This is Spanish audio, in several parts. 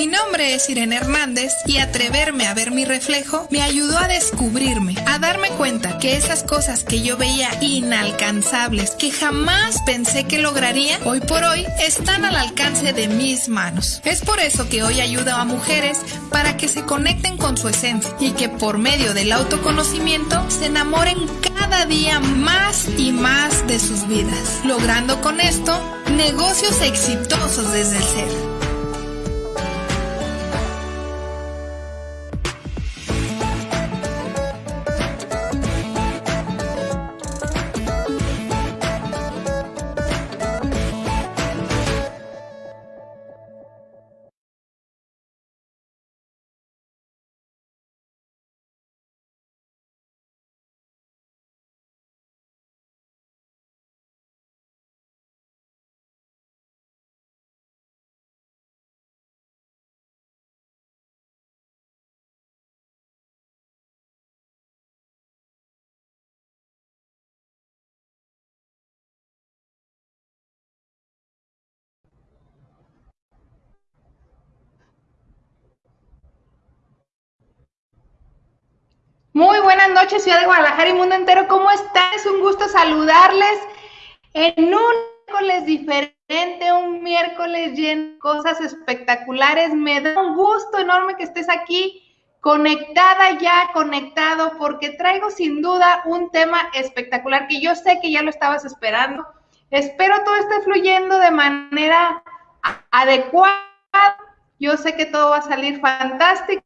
Mi nombre es Irene Hernández y atreverme a ver mi reflejo me ayudó a descubrirme, a darme cuenta que esas cosas que yo veía inalcanzables, que jamás pensé que lograría, hoy por hoy están al alcance de mis manos. Es por eso que hoy ayudo a mujeres para que se conecten con su esencia y que por medio del autoconocimiento se enamoren cada día más y más de sus vidas, logrando con esto negocios exitosos desde el ser. Muy buenas noches, Ciudad de Guadalajara y mundo entero. ¿Cómo están? Es un gusto saludarles en un miércoles diferente, un miércoles lleno de cosas espectaculares. Me da un gusto enorme que estés aquí conectada ya, conectado, porque traigo sin duda un tema espectacular que yo sé que ya lo estabas esperando. Espero todo esté fluyendo de manera adecuada. Yo sé que todo va a salir fantástico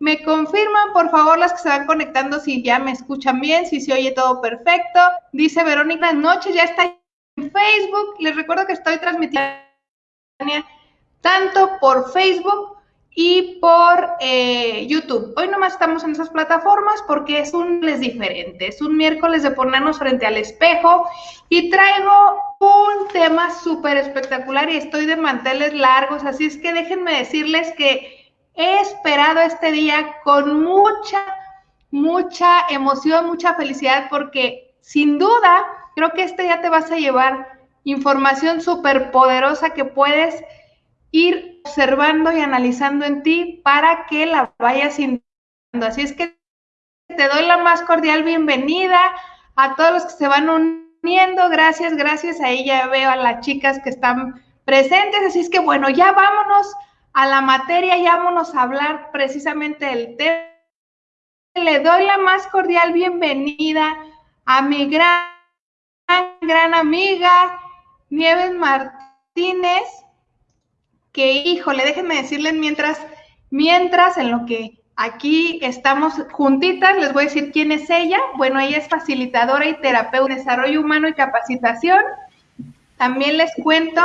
me confirman, por favor, las que se van conectando, si ya me escuchan bien, si se oye todo perfecto. Dice Verónica, noche ya está en Facebook. Les recuerdo que estoy transmitiendo tanto por Facebook y por eh, YouTube. Hoy nomás estamos en esas plataformas porque es un les diferente. Es un miércoles de ponernos frente al espejo y traigo un tema súper espectacular y estoy de manteles largos. Así es que déjenme decirles que He esperado este día con mucha, mucha emoción, mucha felicidad, porque sin duda creo que este día te vas a llevar información súper poderosa que puedes ir observando y analizando en ti para que la vayas sintiendo. Así es que te doy la más cordial bienvenida a todos los que se van uniendo. Gracias, gracias. Ahí ya veo a las chicas que están presentes. Así es que bueno, ya vámonos a la materia y vámonos a hablar precisamente del tema. Le doy la más cordial bienvenida a mi gran, gran amiga Nieves Martínez, que híjole, déjenme decirles mientras, mientras en lo que aquí estamos juntitas, les voy a decir quién es ella. Bueno, ella es facilitadora y terapeuta de desarrollo humano y capacitación. También les cuento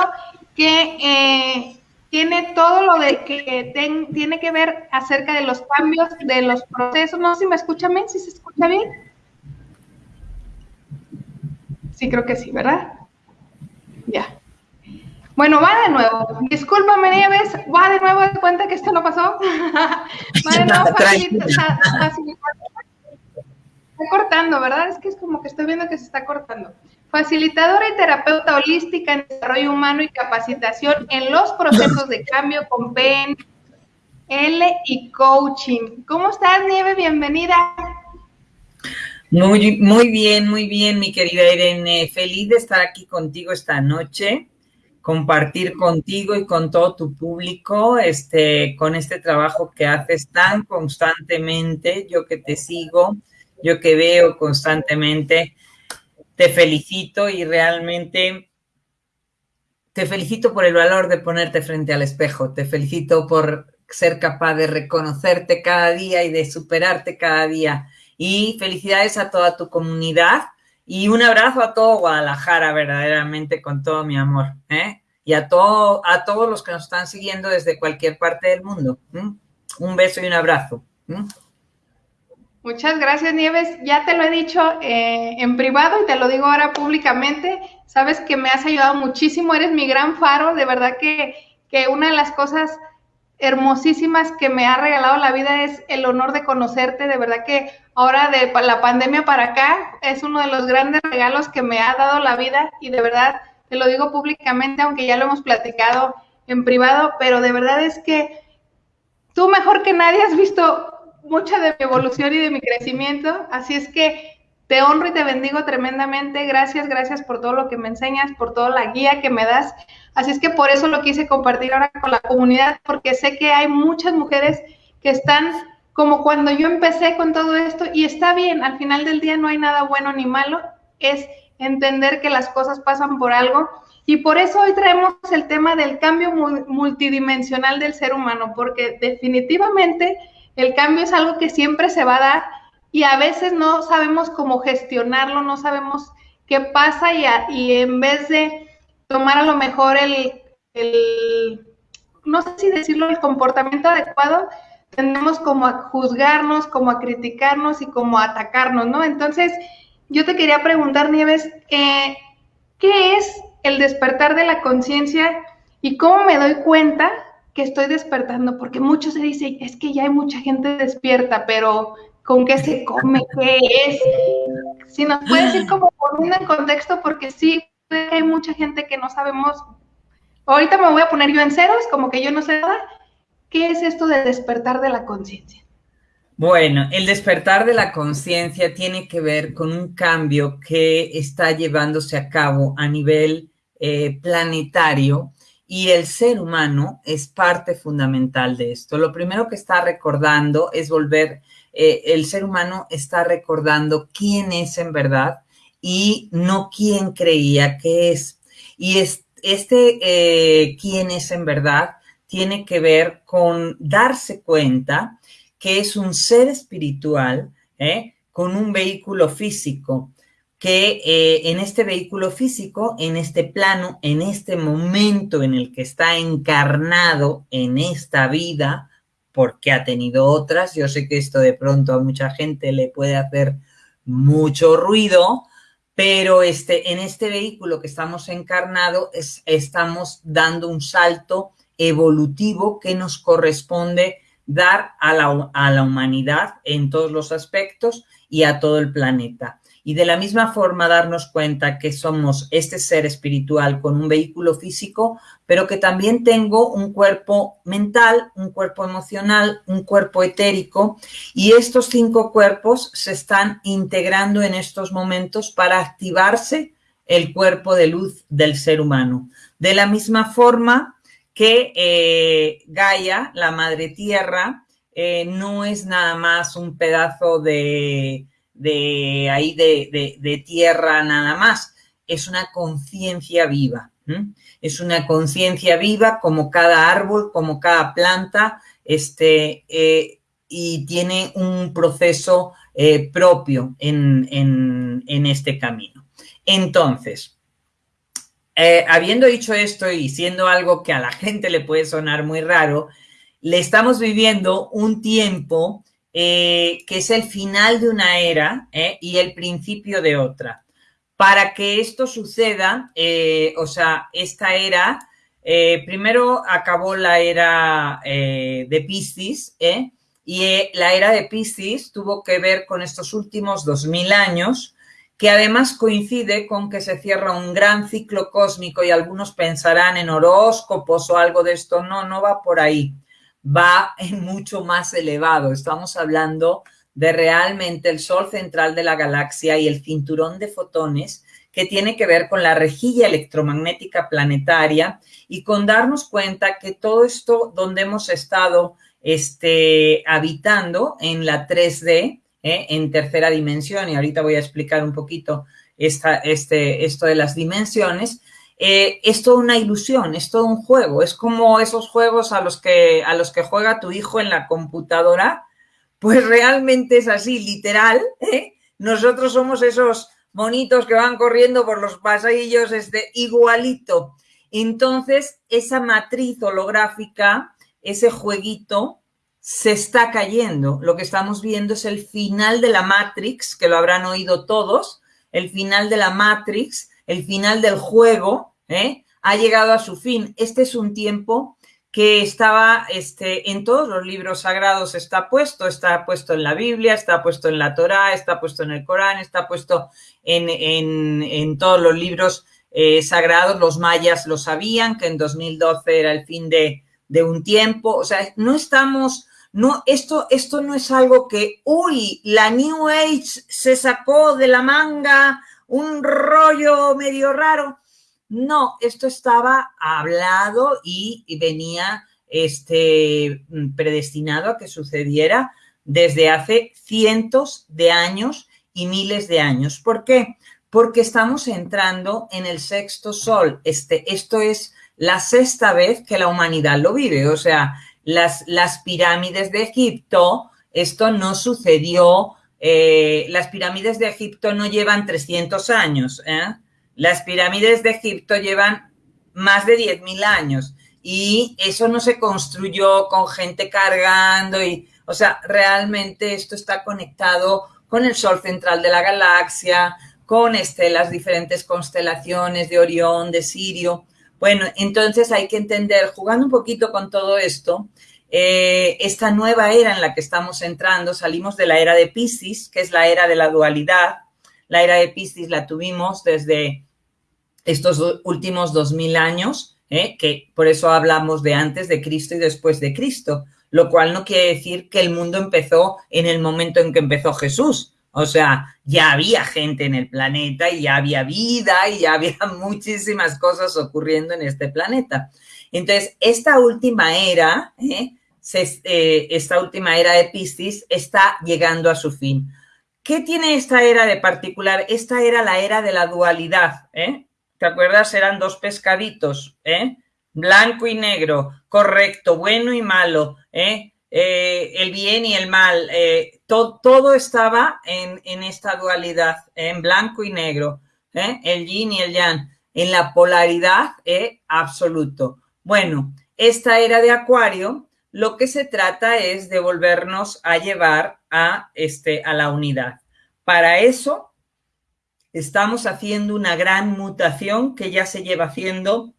que eh, tiene todo lo de que tiene que ver acerca de los cambios, de los procesos. No sé si me escuchan bien, si se escucha bien. Sí, creo que sí, ¿verdad? Ya. Bueno, va de nuevo. Discúlpame, Nieves, va de nuevo, de cuenta que esto no pasó. va de nuevo, facilita, Está cortando, ¿verdad? Es que es como que estoy viendo que se está cortando facilitadora y terapeuta holística en desarrollo humano y capacitación en los procesos de cambio con PNL y coaching. ¿Cómo estás, Nieve? Bienvenida. Muy, muy bien, muy bien, mi querida Irene. Feliz de estar aquí contigo esta noche, compartir contigo y con todo tu público, este, con este trabajo que haces tan constantemente, yo que te sigo, yo que veo constantemente te felicito y realmente te felicito por el valor de ponerte frente al espejo, te felicito por ser capaz de reconocerte cada día y de superarte cada día. Y felicidades a toda tu comunidad y un abrazo a todo Guadalajara, verdaderamente con todo mi amor. ¿eh? Y a, todo, a todos los que nos están siguiendo desde cualquier parte del mundo. Un beso y un abrazo. Muchas gracias, Nieves. Ya te lo he dicho eh, en privado y te lo digo ahora públicamente. Sabes que me has ayudado muchísimo, eres mi gran faro. De verdad que, que una de las cosas hermosísimas que me ha regalado la vida es el honor de conocerte. De verdad que ahora de la pandemia para acá es uno de los grandes regalos que me ha dado la vida y de verdad te lo digo públicamente, aunque ya lo hemos platicado en privado, pero de verdad es que tú mejor que nadie has visto mucha de mi evolución y de mi crecimiento, así es que te honro y te bendigo tremendamente. Gracias, gracias por todo lo que me enseñas, por toda la guía que me das. Así es que por eso lo quise compartir ahora con la comunidad, porque sé que hay muchas mujeres que están como cuando yo empecé con todo esto y está bien, al final del día no hay nada bueno ni malo, es entender que las cosas pasan por algo. Y por eso hoy traemos el tema del cambio multidimensional del ser humano, porque definitivamente el cambio es algo que siempre se va a dar y a veces no sabemos cómo gestionarlo, no sabemos qué pasa y, en vez de tomar a lo mejor el, el, no sé si decirlo, el comportamiento adecuado, tendemos como a juzgarnos, como a criticarnos y como a atacarnos, ¿no? Entonces, yo te quería preguntar, Nieves, eh, ¿qué es el despertar de la conciencia y cómo me doy cuenta que estoy despertando? Porque muchos se dicen, es que ya hay mucha gente despierta, pero ¿con qué se come? ¿Qué es? Si nos puedes decir como poner en contexto, porque sí, hay mucha gente que no sabemos. Ahorita me voy a poner yo en ceros, como que yo no sé nada. ¿Qué es esto de despertar de la conciencia? Bueno, el despertar de la conciencia tiene que ver con un cambio que está llevándose a cabo a nivel eh, planetario y el ser humano es parte fundamental de esto. Lo primero que está recordando es volver, eh, el ser humano está recordando quién es en verdad y no quién creía que es. Y este eh, quién es en verdad tiene que ver con darse cuenta que es un ser espiritual ¿eh? con un vehículo físico, que eh, en este vehículo físico, en este plano, en este momento en el que está encarnado en esta vida, porque ha tenido otras, yo sé que esto de pronto a mucha gente le puede hacer mucho ruido, pero este, en este vehículo que estamos encarnado es, estamos dando un salto evolutivo que nos corresponde dar a la, a la humanidad en todos los aspectos y a todo el planeta. Y de la misma forma darnos cuenta que somos este ser espiritual con un vehículo físico, pero que también tengo un cuerpo mental, un cuerpo emocional, un cuerpo etérico. Y estos cinco cuerpos se están integrando en estos momentos para activarse el cuerpo de luz del ser humano. De la misma forma que eh, Gaia, la madre tierra, eh, no es nada más un pedazo de, ahí de, tierra nada más, es una conciencia viva. Es una conciencia viva como cada árbol, como cada planta, este, eh, y tiene un proceso propio en, en este camino. Entonces, eh, habiendo dicho esto y siendo algo que a la gente le puede sonar muy raro, le estamos viviendo un tiempo eh, que es el final de una era eh, y el principio de otra. Para que esto suceda, o sea, esta era, primero acabó la era de Piscis, y la era de Piscis tuvo que ver con estos últimos 2000 años, que además coincide con que se cierra un gran ciclo cósmico y algunos pensarán en horóscopos o algo de esto. No, no va por ahí. Va mucho más elevado. Estamos hablando de realmente el Sol central de la galaxia y el cinturón de fotones que tiene que ver con la rejilla electromagnética planetaria y con darnos cuenta que todo esto donde hemos estado este, habitando en la 3D, ¿eh? en tercera dimensión, y ahorita voy a explicar un poquito esta, este, esto de las dimensiones, eh, es toda una ilusión, es todo un juego, es como esos juegos a los que, a los que juega tu hijo en la computadora, pues realmente es así, literal, ¿eh? nosotros somos esos monitos que van corriendo por los pasillos, este, igualito. Entonces, esa matriz holográfica, ese jueguito, se está cayendo. Lo que estamos viendo es el final de la Matrix, que lo habrán oído todos, el final de la Matrix, el final del juego, ¿eh? ha llegado a su fin. Este es un tiempo que estaba este, en todos los libros sagrados, está puesto, está puesto en la Biblia, está puesto en la Torá, está puesto en el Corán, está puesto en, en, en todos los libros eh, sagrados, los mayas lo sabían, que en 2012 era el fin de, de un tiempo, o sea, no estamos, no, esto, esto no es algo que, uy, la New Age se sacó de la manga un rollo medio raro. No, esto estaba hablado y, venía este, predestinado a que sucediera desde hace cientos de años y miles de años. ¿Por qué? Porque estamos entrando en el sexto sol. Este, esto es la sexta vez que la humanidad lo vive. O sea, las, las pirámides de Egipto, esto no sucedió, eh, las pirámides de Egipto no llevan 300 años, ¿eh? las pirámides de Egipto llevan más de 10.000 años y eso no se construyó con gente cargando y, o sea, realmente esto está conectado con el sol central de la galaxia, con este, las diferentes constelaciones de Orión, de Sirio. Bueno, entonces hay que entender, jugando un poquito con todo esto, eh, esta nueva era en la que estamos entrando, salimos de la era de Pisces, que es la era de la dualidad. La era de Pisces la tuvimos desde estos últimos dos mil años, ¿eh? que por eso hablamos de antes de Cristo y después de Cristo, lo cual no quiere decir que el mundo empezó en el momento en que empezó Jesús. O sea, ya había gente en el planeta y ya había vida y ya había muchísimas cosas ocurriendo en este planeta. Entonces, esta última era, ¿eh? Eh, esta última era de Piscis está llegando a su fin. ¿Qué tiene esta era de particular? Esta era la era de la dualidad. ¿eh? ¿Te acuerdas? Eran dos pescaditos, blanco y negro, correcto, bueno y malo, el bien y el mal todo estaba en, esta dualidad, en blanco y negro, ¿eh? el yin y el yang, en la polaridad ¿eh? absoluto. Bueno, esta era de Acuario, lo que se trata es de volvernos a llevar a, este, a la unidad. Para eso estamos haciendo una gran mutación que ya se lleva haciendo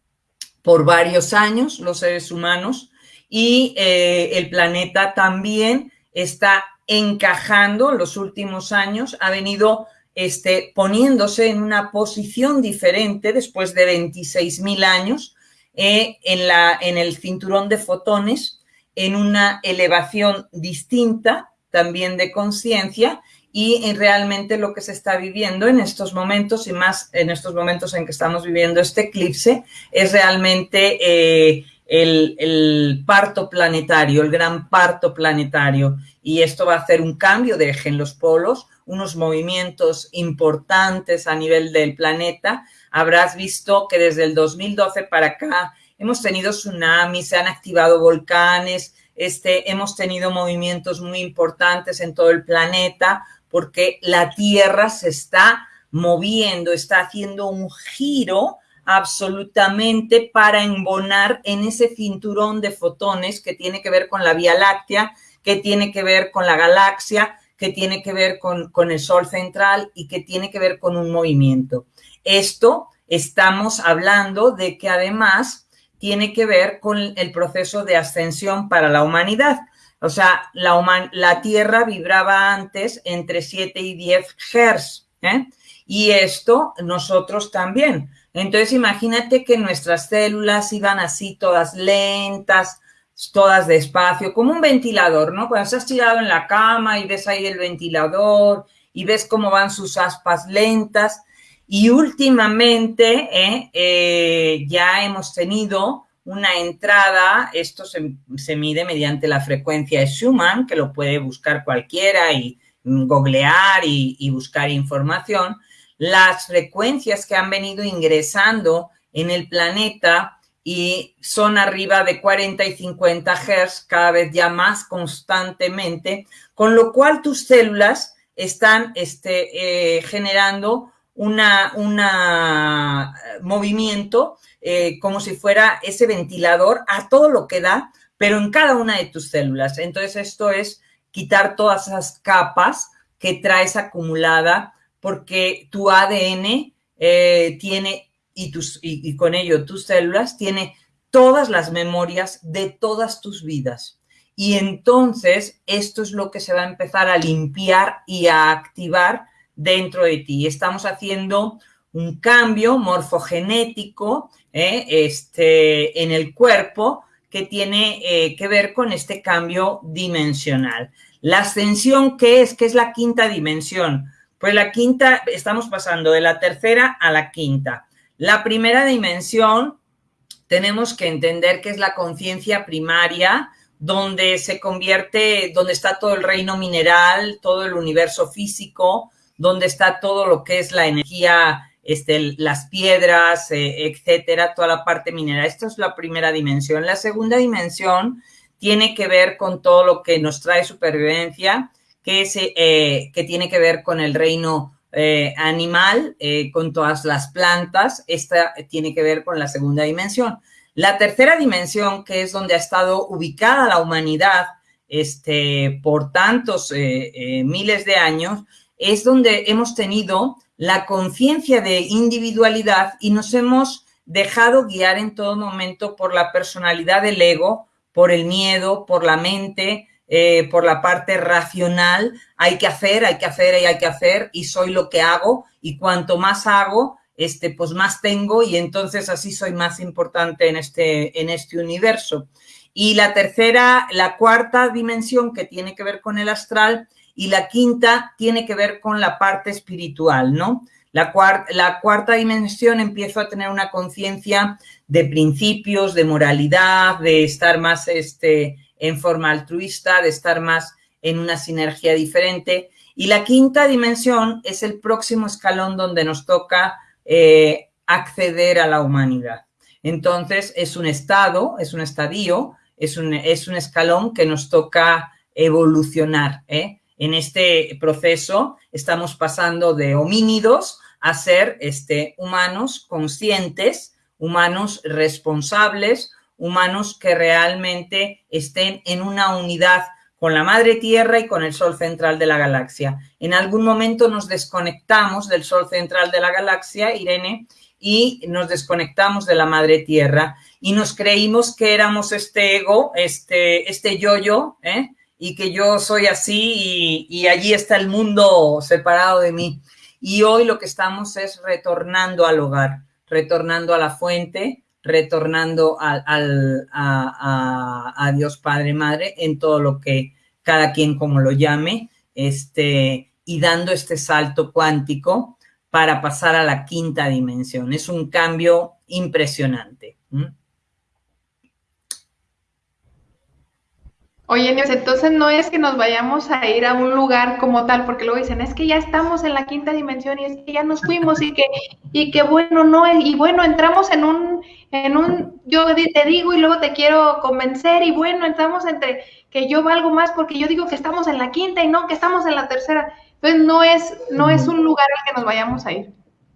por varios años los seres humanos y eh, el planeta también está encajando los últimos años, ha venido este, poniéndose en una posición diferente después de 26.000 años eh, en, la, en el cinturón de fotones, en una elevación distinta también de conciencia y en realmente lo que se está viviendo en estos momentos y más en estos momentos en que estamos viviendo este eclipse es realmente eh, el, parto planetario, el gran parto planetario. Y esto va a hacer un cambio de eje en los polos, unos movimientos importantes a nivel del planeta. Habrás visto que desde el 2012 para acá hemos tenido tsunamis, se han activado volcanes, este, hemos tenido movimientos muy importantes en todo el planeta porque la Tierra se está moviendo, está haciendo un giro absolutamente para embonar en ese cinturón de fotones que tiene que ver con la Vía Láctea, que tiene que ver con la galaxia, que tiene que ver con, con el Sol central y que tiene que ver con un movimiento. Esto estamos hablando de que además tiene que ver con el proceso de ascensión para la humanidad. O sea, la, la Tierra vibraba antes entre 7 y 10 Hz. ¿eh? Y esto nosotros también. Entonces imagínate que nuestras células iban así todas lentas, todas despacio, como un ventilador, ¿no? Cuando estás tirado en la cama y ves ahí el ventilador y ves cómo van sus aspas lentas. Y últimamente ¿eh? Eh, ya hemos tenido una entrada, esto se, mide mediante la frecuencia de Schumann, que lo puede buscar cualquiera y googlear y buscar información, las frecuencias que han venido ingresando en el planeta y son arriba de 40 y 50 Hz cada vez ya más constantemente, con lo cual tus células están este, eh, generando una, una eh, movimiento eh, como si fuera ese ventilador a todo lo que da, pero en cada una de tus células. Entonces esto es quitar todas esas capas que traes acumulada porque tu ADN eh, tiene, y, tus, y, con ello tus células, tiene todas las memorias de todas tus vidas. Y entonces esto es lo que se va a empezar a limpiar y a activar dentro de ti. Estamos haciendo un cambio morfogenético ¿eh? este, en el cuerpo que tiene eh, que ver con este cambio dimensional. La ascensión, ¿qué es? ¿Qué es la quinta dimensión? Pues la quinta, estamos pasando de la tercera a la quinta. La primera dimensión tenemos que entender que es la conciencia primaria, donde se convierte, donde está todo el reino mineral, todo el universo físico, donde está todo lo que es la energía, este, las piedras, eh, etcétera, toda la parte mineral. Esta es la primera dimensión. La segunda dimensión tiene que ver con todo lo que nos trae supervivencia, que, es, eh, que tiene que ver con el reino eh, animal, con todas las plantas. Esta tiene que ver con la segunda dimensión. La tercera dimensión, que es donde ha estado ubicada la humanidad este, por tantos miles de años, es donde hemos tenido la conciencia de individualidad y nos hemos dejado guiar en todo momento por la personalidad del ego, por el miedo, por la mente, eh, por la parte racional. Hay que hacer, hay que hacer y hay que hacer y soy lo que hago y cuanto más hago, este, pues más tengo y entonces así soy más importante en este, en este universo. Y la tercera, la cuarta dimensión que tiene que ver con el astral y la quinta tiene que ver con la parte espiritual, ¿no? La, cuarta dimensión empiezo a tener una conciencia de principios, de moralidad, de estar más este, en forma altruista, de estar más en una sinergia diferente. Y la quinta dimensión es el próximo escalón donde nos toca eh, acceder a la humanidad. Entonces, es un estado, es un estadio, es un, es un escalón que nos toca evolucionar, ¿eh? En este proceso estamos pasando de homínidos a ser este, humanos conscientes, humanos responsables, humanos que realmente estén en una unidad con la madre tierra y con el sol central de la galaxia. En algún momento nos desconectamos del sol central de la galaxia, Irene, y nos desconectamos de la madre tierra y nos creímos que éramos este ego, este, este yo-yo, ¿eh? Y que yo soy así y, allí está el mundo separado de mí. Y hoy lo que estamos es retornando al hogar, retornando a la fuente, retornando a, a, Dios Padre Madre en todo lo que cada quien como lo llame, este, y dando este salto cuántico para pasar a la quinta dimensión. Es un cambio impresionante. Oye, entonces no es que nos vayamos a ir a un lugar como tal, porque luego dicen, es que ya estamos en la quinta dimensión y es que ya nos fuimos y que, y que bueno, no, y bueno, entramos en un, en un, yo te digo y luego te quiero convencer y bueno, entramos entre que yo valgo más porque yo digo que estamos en la quinta y no que estamos en la tercera. Entonces no es, no es un lugar al que nos vayamos a ir.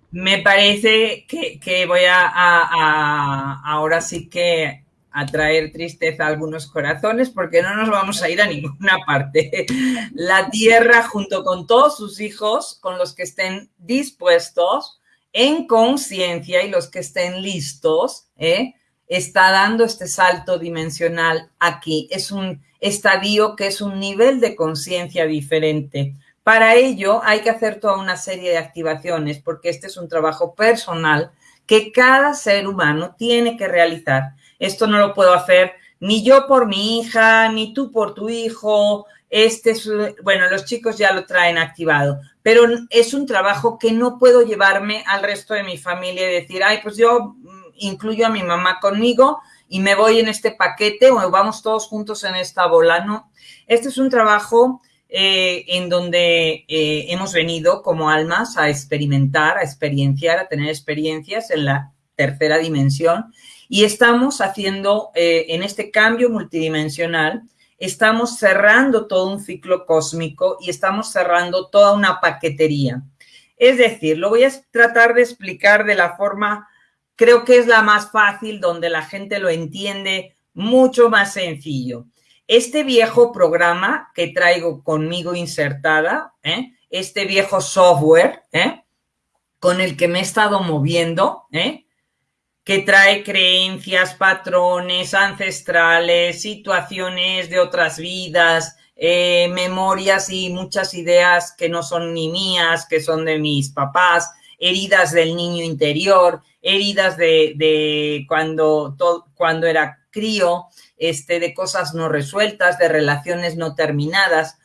Me parece que, voy a ahora sí que atraer tristeza a algunos corazones porque no nos vamos a ir a ninguna parte. La tierra junto con todos sus hijos, con los que estén dispuestos, en conciencia y los que estén listos, ¿eh? está dando este salto dimensional aquí. Es un estadio que es un nivel de conciencia diferente. Para ello hay que hacer toda una serie de activaciones porque este es un trabajo personal que cada ser humano tiene que realizar esto no lo puedo hacer ni yo por mi hija, ni tú por tu hijo. Este es, bueno, los chicos ya lo traen activado, pero es un trabajo que no puedo llevarme al resto de mi familia y decir, ay, pues yo mm, incluyo a mi mamá conmigo y me voy en este paquete o vamos todos juntos en esta bola. No, este es un trabajo eh, en donde eh, hemos venido como almas a experimentar, a experienciar, a tener experiencias en la tercera dimensión y estamos haciendo, eh, en este cambio multidimensional, estamos cerrando todo un ciclo cósmico y estamos cerrando toda una paquetería. Es decir, lo voy a tratar de explicar de la forma, creo que es la más fácil, donde la gente lo entiende mucho más sencillo. Este viejo programa que traigo conmigo insertada, ¿eh? este viejo software, ¿eh? con el que me he estado moviendo, ¿eh? Que trae creencias, patrones ancestrales, situaciones de otras vidas, eh, memorias y muchas ideas que no son ni mías, que son de mis papás, heridas del niño interior, heridas de, cuando, cuando era crío, este, de cosas no resueltas, de relaciones no terminadas.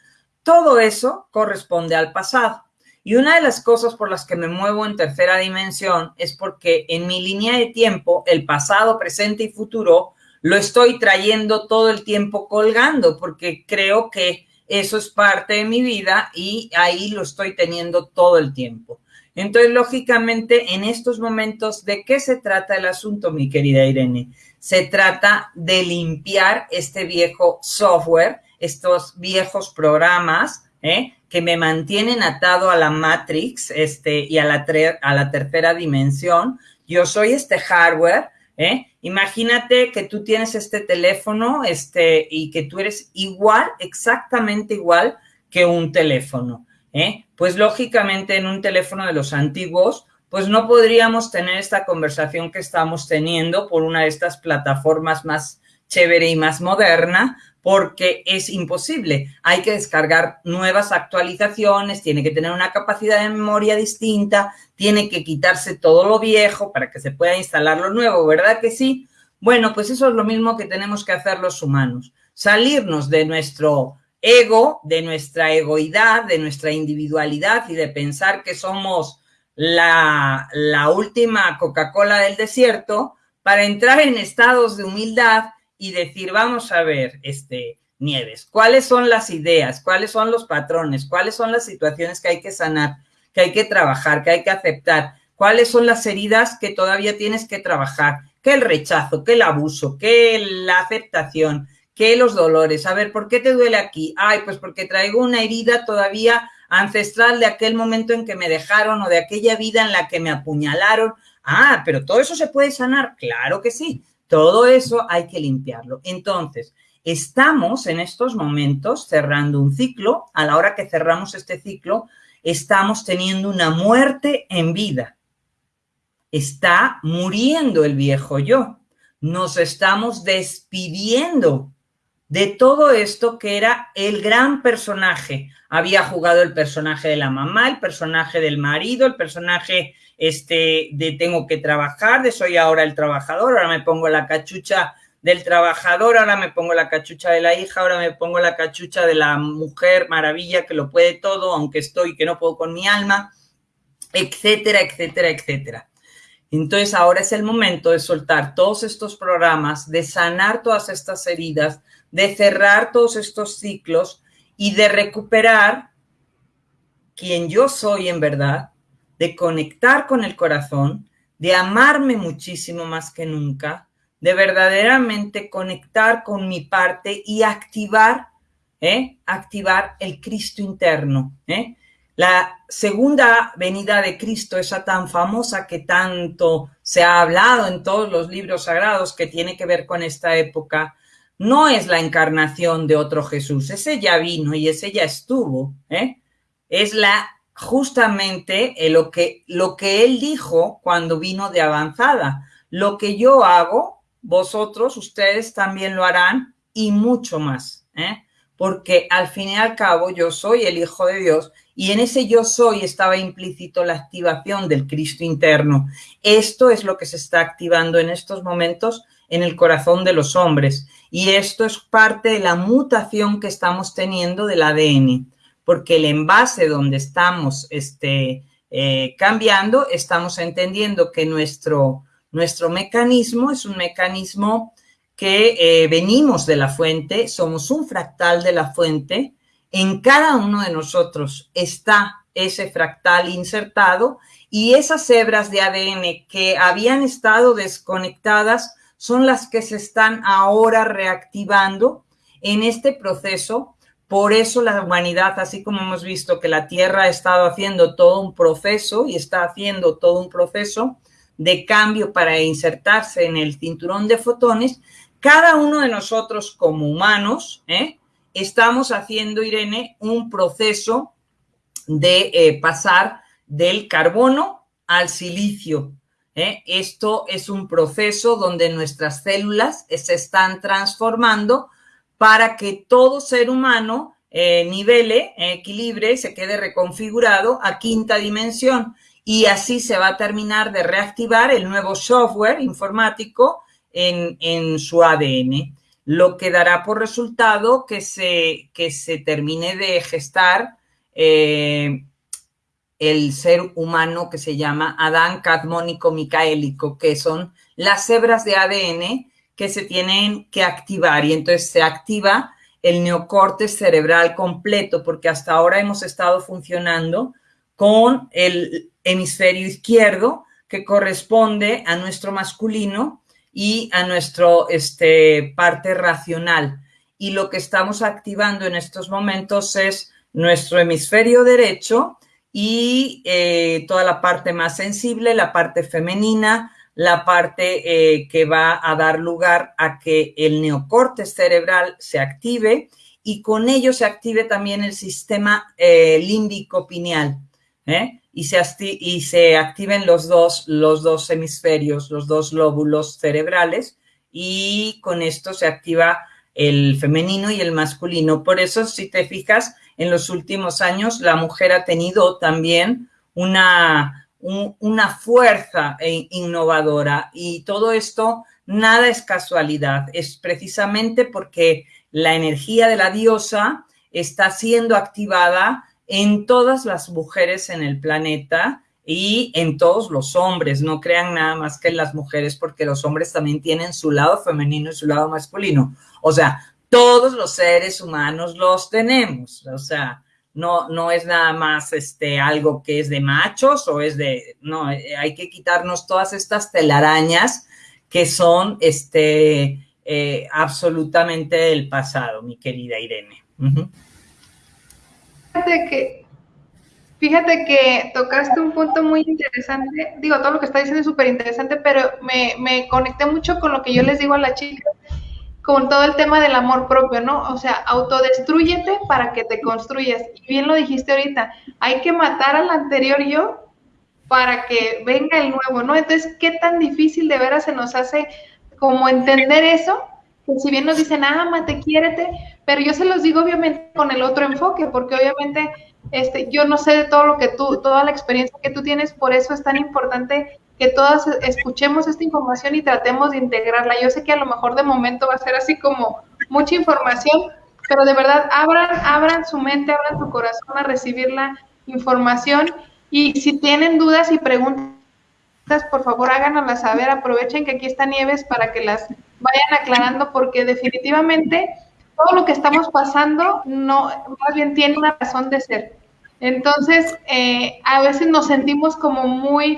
Todo eso corresponde al pasado. Y una de las cosas por las que me muevo en tercera dimensión es porque en mi línea de tiempo, el pasado, presente y futuro, lo estoy trayendo todo el tiempo colgando, porque creo que eso es parte de mi vida y ahí lo estoy teniendo todo el tiempo. Entonces, lógicamente, en estos momentos, ¿de qué se trata el asunto, mi querida Irene? Se trata de limpiar este viejo software, estos viejos programas, ¿eh? Que me mantienen atado a la Matrix este, y a la, a la tercera dimensión. Yo soy este hardware, ¿eh? Imagínate que tú tienes este teléfono este, y que tú eres igual, exactamente igual que un teléfono. ¿eh? Pues lógicamente en un teléfono de los antiguos, pues no podríamos tener esta conversación que estamos teniendo por una de estas plataformas más chévere y más moderna, porque es imposible. Hay que descargar nuevas actualizaciones, tiene que tener una capacidad de memoria distinta, tiene que quitarse todo lo viejo para que se pueda instalar lo nuevo, ¿verdad que sí? Bueno, pues eso es lo mismo que tenemos que hacer los humanos, salirnos de nuestro ego, de nuestra egoidad, de nuestra individualidad y de pensar que somos la, la última Coca-Cola del desierto para entrar en estados de humildad y decir, vamos a ver, este, Nieves, ¿cuáles son las ideas? ¿Cuáles son los patrones? ¿Cuáles son las situaciones que hay que sanar, que hay que trabajar, que hay que aceptar? ¿Cuáles son las heridas que todavía tienes que trabajar? ¿Qué el rechazo? ¿Qué el abuso? ¿Qué la aceptación? ¿Qué los dolores? A ver, ¿por qué te duele aquí? Ay, pues porque traigo una herida todavía ancestral de aquel momento en que me dejaron o de aquella vida en la que me apuñalaron. Ah, pero todo eso se puede sanar. Claro que sí. Todo eso hay que limpiarlo. Entonces, estamos en estos momentos cerrando un ciclo. A la hora que cerramos este ciclo, estamos teniendo una muerte en vida. Está muriendo el viejo yo. Nos estamos despidiendo de todo esto que era el gran personaje. Había jugado el personaje de la mamá, el personaje del marido, el personaje este, de tengo que trabajar, de soy ahora el trabajador, ahora me pongo la cachucha del trabajador, ahora me pongo la cachucha de la hija, ahora me pongo la cachucha de la mujer maravilla que lo puede todo, aunque estoy que no puedo con mi alma, etcétera, etcétera, etcétera. Entonces ahora es el momento de soltar todos estos programas, de sanar todas estas heridas, de cerrar todos estos ciclos y de recuperar quien yo soy en verdad, de conectar con el corazón, de amarme muchísimo más que nunca, de verdaderamente conectar con mi parte y activar, ¿eh? activar el Cristo interno. ¿eh? La segunda venida de Cristo, esa tan famosa que tanto se ha hablado en todos los libros sagrados que tiene que ver con esta época, no es la encarnación de otro Jesús, ese ya vino y ese ya estuvo, ¿eh? es la justamente eh, lo, que, lo que él dijo cuando vino de avanzada. Lo que yo hago, vosotros, ustedes también lo harán y mucho más, ¿eh? porque al fin y al cabo yo soy el Hijo de Dios y en ese yo soy estaba implícito la activación del Cristo interno. Esto es lo que se está activando en estos momentos en el corazón de los hombres y esto es parte de la mutación que estamos teniendo del ADN porque el envase donde estamos este, eh, cambiando, estamos entendiendo que nuestro, nuestro mecanismo es un mecanismo que eh, venimos de la fuente, somos un fractal de la fuente, en cada uno de nosotros está ese fractal insertado y esas hebras de ADN que habían estado desconectadas son las que se están ahora reactivando en este proceso por eso la humanidad, así como hemos visto que la Tierra ha estado haciendo todo un proceso y está haciendo todo un proceso de cambio para insertarse en el cinturón de fotones, cada uno de nosotros como humanos ¿eh? estamos haciendo, Irene, un proceso de eh, pasar del carbono al silicio. ¿eh? Esto es un proceso donde nuestras células se están transformando para que todo ser humano eh, nivele, equilibre, se quede reconfigurado a quinta dimensión. y así se va a terminar de reactivar el nuevo software informático en, su ADN, lo que dará por resultado que se, que se termine de gestar eh, el ser humano que se llama Adán Cadmónico Micaélico, que son las hebras de ADN que se tienen que activar y entonces se activa el neocorte cerebral completo, porque hasta ahora hemos estado funcionando con el hemisferio izquierdo que corresponde a nuestro masculino y a nuestro este, parte racional. Y lo que estamos activando en estos momentos es nuestro hemisferio derecho y eh, toda la parte más sensible, la parte femenina, la parte eh, que va a dar lugar a que el neocorte cerebral se active y con ello se active también el sistema eh, límbico pineal y, se y se activen los dos, los dos hemisferios, los dos lóbulos cerebrales y con esto se activa el femenino y el masculino. Por eso, si te fijas, en los últimos años la mujer ha tenido también una, una fuerza innovadora y todo esto nada es casualidad, es precisamente porque la energía de la diosa está siendo activada en todas las mujeres en el planeta y en todos los hombres. No crean nada más que en las mujeres porque los hombres también tienen su lado femenino y su lado masculino. O sea, todos los seres humanos los tenemos. O sea, no, no es nada más este, algo que es de machos o es de, no, eh, hay que quitarnos todas estas telarañas que son este, eh, absolutamente del pasado, mi querida Irene. Fíjate que, fíjate que tocaste un punto muy interesante. Digo, todo lo que está diciendo es súper interesante, pero me, me conecté mucho con lo que yo les digo a las chicas, con todo el tema del amor propio, ¿no? O sea, autodestruyete para que te construyas. Y bien lo dijiste ahorita, hay que matar al anterior yo para que venga el nuevo, ¿no? Entonces, ¿qué tan difícil de veras se nos hace como entender eso? Que si bien nos dicen, ámate, quiérete, pero yo se los digo obviamente con el otro enfoque, porque obviamente este, yo no sé de todo lo que tú, toda la experiencia que tú tienes, por eso es tan importante que todas escuchemos esta información y tratemos de integrarla. Yo sé que a lo mejor de momento va a ser así como mucha información, pero de verdad abran, abran su mente, abran su corazón a recibir la información y si tienen dudas y preguntas, por favor háganoslas saber, aprovechen que aquí está Nieves para que las vayan aclarando porque definitivamente todo lo que estamos pasando no, más bien tiene una razón de ser. Entonces, eh, a veces nos sentimos como muy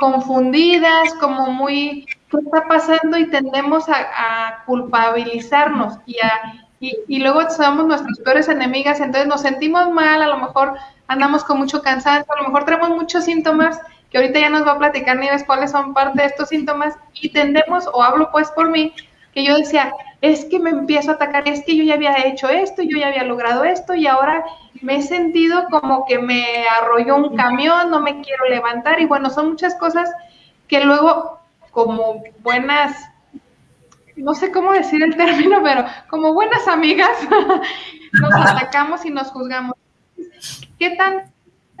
confundidas, como muy, ¿qué está pasando? Y tendemos a, culpabilizarnos y, a, y, luego somos nuestras peores enemigas, entonces nos sentimos mal, a lo mejor andamos con mucho cansancio, a lo mejor tenemos muchos síntomas, que ahorita ya nos va a platicar Nieves cuáles son parte de estos síntomas, y tendemos, o hablo pues por mí, que yo decía, es que me empiezo a atacar, es que yo ya había hecho esto, yo ya había logrado esto y ahora me he sentido como que me arrolló un camión, no me quiero levantar y bueno, son muchas cosas que luego como buenas, no sé cómo decir el término, pero como buenas amigas nos atacamos y nos juzgamos. ¿Qué tanto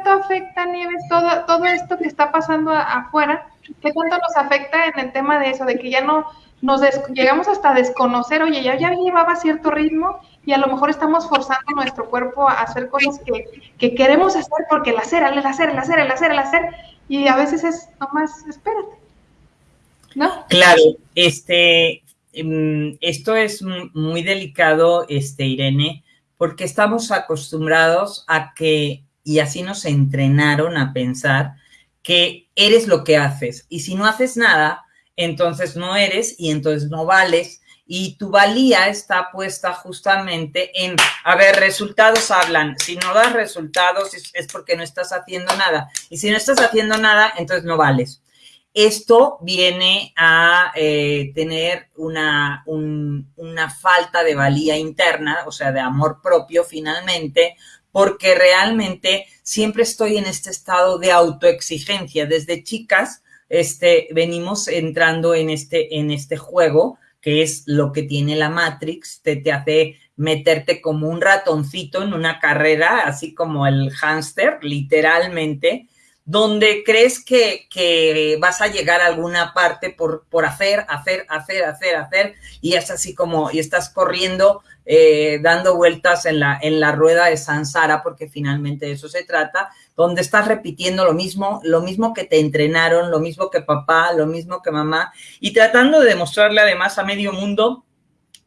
afecta, Nieves, todo, todo esto que está pasando afuera? ¿Qué tanto nos afecta en el tema de eso, de que ya no nos llegamos hasta desconocer, oye, ya, ya llevaba cierto ritmo y a lo mejor estamos forzando nuestro cuerpo a hacer cosas que, queremos hacer porque el hacer, el hacer, el hacer, el hacer, el hacer, y a veces es nomás, espérate. ¿No? Claro, este, em, esto es muy delicado, este, Irene, porque estamos acostumbrados a que, y así nos entrenaron a pensar, que eres lo que haces, y si no haces nada, entonces no eres y entonces no vales. Y tu valía está puesta justamente en, a ver, resultados hablan. Si no das resultados es, porque no estás haciendo nada. Y si no estás haciendo nada, entonces no vales. Esto viene a eh, tener una, una falta de valía interna, o sea, de amor propio finalmente, porque realmente siempre estoy en este estado de autoexigencia. Desde chicas, este, venimos entrando en este, en este juego, que es lo que tiene la Matrix, te, te hace meterte como un ratoncito en una carrera, así como el hámster, literalmente, donde crees que, vas a llegar a alguna parte por, por hacer, hacer, hacer, hacer, hacer, y es así como, y estás corriendo, eh, dando vueltas en la, en la rueda de Sansara, porque finalmente de eso se trata, donde estás repitiendo lo mismo, lo mismo que te entrenaron, lo mismo que papá, lo mismo que mamá, y tratando de demostrarle además a medio mundo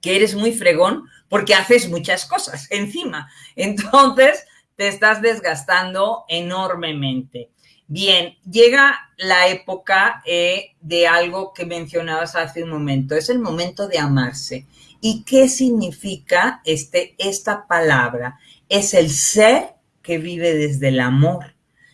que eres muy fregón porque haces muchas cosas encima. Entonces, te estás desgastando enormemente. Bien, llega la época eh, de algo que mencionabas hace un momento, es el momento de amarse. ¿Y qué significa este, esta palabra? Es el ser que vive desde el amor.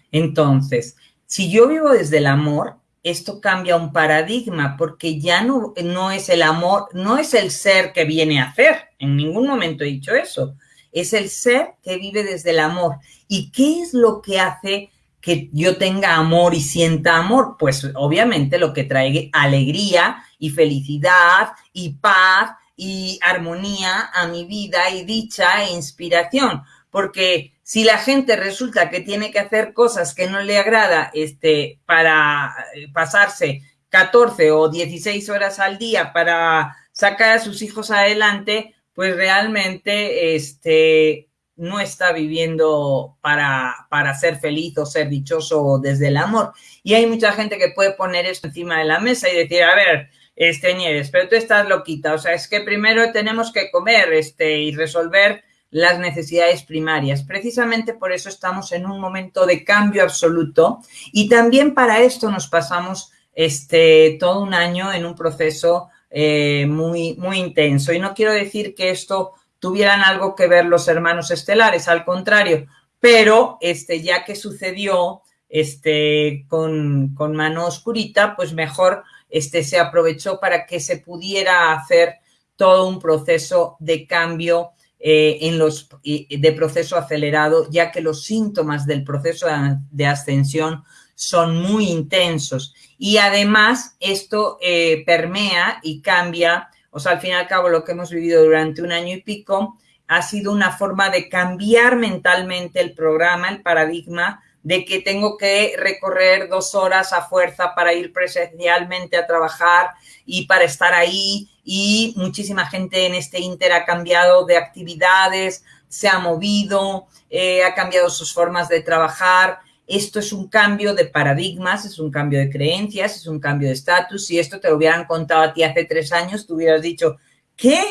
Entonces, si yo vivo desde el amor, esto cambia un paradigma porque ya no, no es el amor, no es el ser que viene a hacer. En ningún momento he dicho eso. Es el ser que vive desde el amor. ¿Y qué es lo que hace que yo tenga amor y sienta amor? Pues obviamente lo que trae alegría y felicidad y paz y armonía a mi vida y dicha e inspiración. Porque si la gente resulta que tiene que hacer cosas que no le agrada este, para eh, pasarse 14 o 16 horas al día para sacar a sus hijos adelante, pues realmente este, no está viviendo para, para ser feliz o ser dichoso desde el amor. Y hay mucha gente que puede poner esto encima de la mesa y decir, a ver, este Nieves, pero tú estás loquita, o sea, es que primero tenemos que comer este, y resolver las necesidades primarias. Precisamente por eso estamos en un momento de cambio absoluto y también para esto nos pasamos este, todo un año en un proceso eh, muy, muy intenso. Y no quiero decir que esto tuvieran algo que ver los hermanos estelares, al contrario, pero este, ya que sucedió este, con, con mano oscurita, pues mejor este, se aprovechó para que se pudiera hacer todo un proceso de cambio eh, en los, de proceso acelerado, ya que los síntomas del proceso de ascensión son muy intensos. Y además esto eh, permea y cambia o sea, al fin y al cabo, lo que hemos vivido durante un año y pico ha sido una forma de cambiar mentalmente el programa, el paradigma de que tengo que recorrer dos horas a fuerza para ir presencialmente a trabajar y para estar ahí. Y muchísima gente en este Inter ha cambiado de actividades, se ha movido, eh, ha cambiado sus formas de trabajar esto es un cambio de paradigmas, es un cambio de creencias, es un cambio de estatus. Si esto te lo hubieran contado a ti hace tres años, tú hubieras dicho, ¿qué?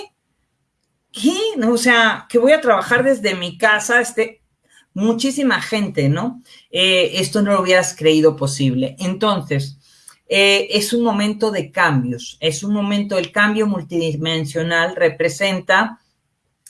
¿Qué? O sea, que voy a trabajar desde mi casa, este, muchísima gente, ¿no? Eh, esto no lo hubieras creído posible. Entonces, eh, es un momento de cambios, es un momento, el cambio multidimensional representa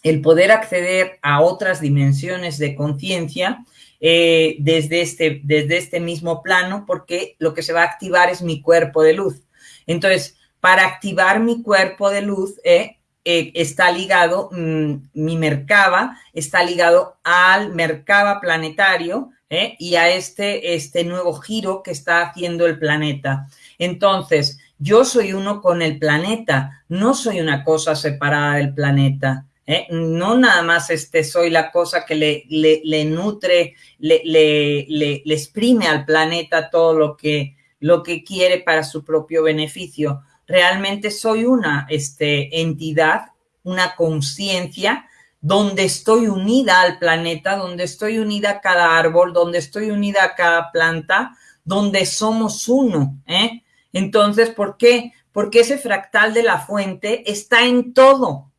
el poder acceder a otras dimensiones de conciencia eh, desde, este, desde este mismo plano porque lo que se va a activar es mi cuerpo de luz. Entonces, para activar mi cuerpo de luz, eh, eh, está ligado, mm, mi Merkaba está ligado al Merkaba planetario y a este, este nuevo giro que está haciendo el planeta. Entonces, yo soy uno con el planeta, no soy una cosa separada del planeta. ¿Eh? No nada más este, soy la cosa que le, le, nutre, le, le, exprime al planeta todo lo que, lo que quiere para su propio beneficio. Realmente soy una este, entidad, una conciencia donde estoy unida al planeta, donde estoy unida a cada árbol, donde estoy unida a cada planta, donde somos uno. ¿eh? Entonces, ¿por qué? Porque ese fractal de la fuente está en todo.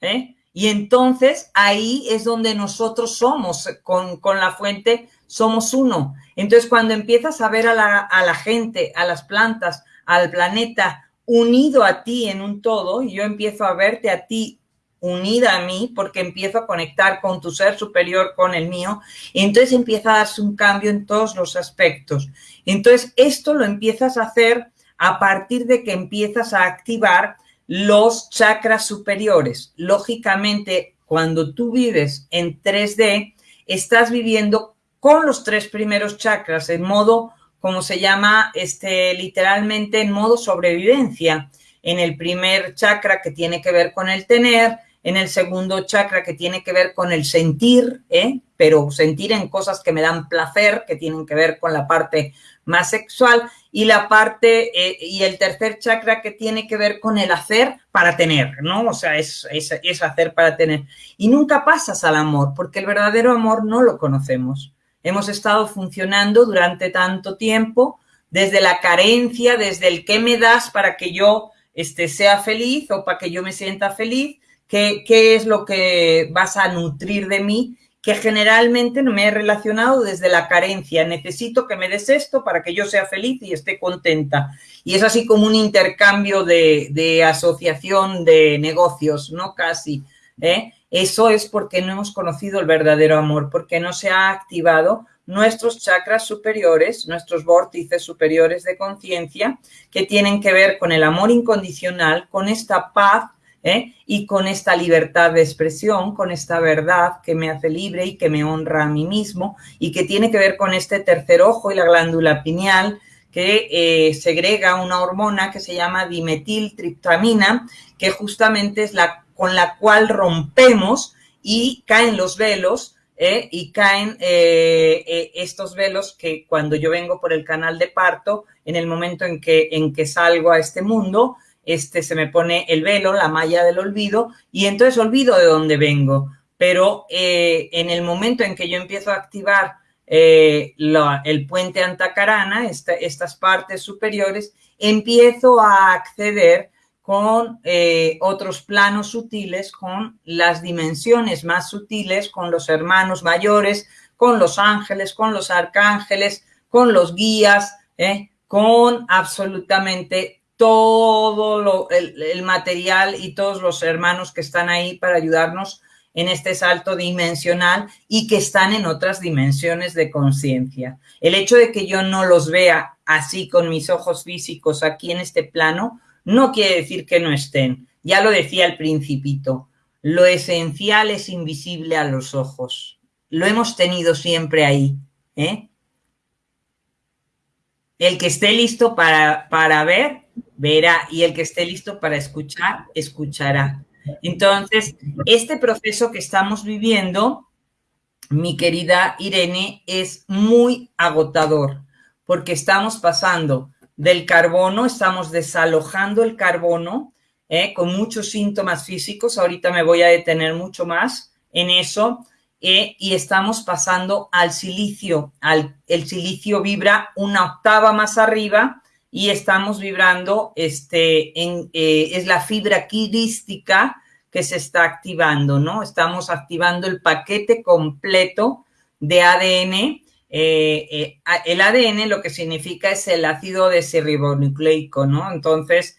¿eh? Y entonces ahí es donde nosotros somos, con, la fuente somos uno. Entonces cuando empiezas a ver a la, a la, gente, a las plantas, al planeta unido a ti en un todo, yo empiezo a verte a ti unida a mí porque empiezo a conectar con tu ser superior, con el mío, y entonces empieza a darse un cambio en todos los aspectos. Entonces esto lo empiezas a hacer a partir de que empiezas a activar los chakras superiores. Lógicamente, cuando tú vives en 3D, estás viviendo con los tres primeros chakras en modo, como se llama, este, literalmente en modo sobrevivencia. En el primer chakra que tiene que ver con el tener, en el segundo chakra que tiene que ver con el sentir, ¿eh? pero sentir en cosas que me dan placer, que tienen que ver con la parte más sexual, y la parte, eh, y el tercer chakra que tiene que ver con el hacer para tener, ¿no? O sea, es, es, hacer para tener. Y nunca pasas al amor, porque el verdadero amor no lo conocemos. Hemos estado funcionando durante tanto tiempo desde la carencia, desde el qué me das para que yo este, sea feliz o para que yo me sienta feliz, qué, qué es lo que vas a nutrir de mí que generalmente no me he relacionado desde la carencia. Necesito que me des esto para que yo sea feliz y esté contenta. Y es así como un intercambio de, asociación de negocios, ¿no? Casi. ¿eh? Eso es porque no hemos conocido el verdadero amor, porque no se ha activado nuestros chakras superiores, nuestros vórtices superiores de conciencia, que tienen que ver con el amor incondicional, con esta paz ¿eh? y con esta libertad de expresión, con esta verdad que me hace libre y que me honra a mí mismo y que tiene que ver con este tercer ojo y la glándula pineal que eh, segrega una hormona que se llama dimetiltriptamina, que justamente es la con la cual rompemos y caen los velos ¿eh? y caen estos velos que cuando yo vengo por el canal de parto, en el momento en que, en que salgo a este mundo, este, se me pone el velo, la malla del olvido, y entonces olvido de dónde vengo. Pero eh, en el momento en que yo empiezo a activar eh, el puente antacarana, estas partes superiores, empiezo a acceder con eh, otros planos sutiles, con las dimensiones más sutiles, con los hermanos mayores, con los ángeles, con los arcángeles, con los guías, con absolutamente todo el, material y todos los hermanos que están ahí para ayudarnos en este salto dimensional y que están en otras dimensiones de conciencia. El hecho de que yo no los vea así con mis ojos físicos aquí en este plano, no quiere decir que no estén. Ya lo decía el principito, lo esencial es invisible a los ojos. Lo hemos tenido siempre ahí. ¿eh? El que esté listo para, para ver, verá, y el que esté listo para escuchar, escuchará. Entonces, este proceso que estamos viviendo, mi querida Irene, es muy agotador, porque estamos pasando del carbono, estamos desalojando el carbono ¿eh? con muchos síntomas físicos, ahorita me voy a detener mucho más en eso, ¿eh? y estamos pasando al silicio, al, el silicio vibra una octava más arriba, y estamos vibrando, este, eh, es la fibra quirística que se está activando, ¿no? Estamos activando el paquete completo de ADN. Eh, eh, el ADN lo que significa es el ácido desoxirribonucleico, ¿no? Entonces,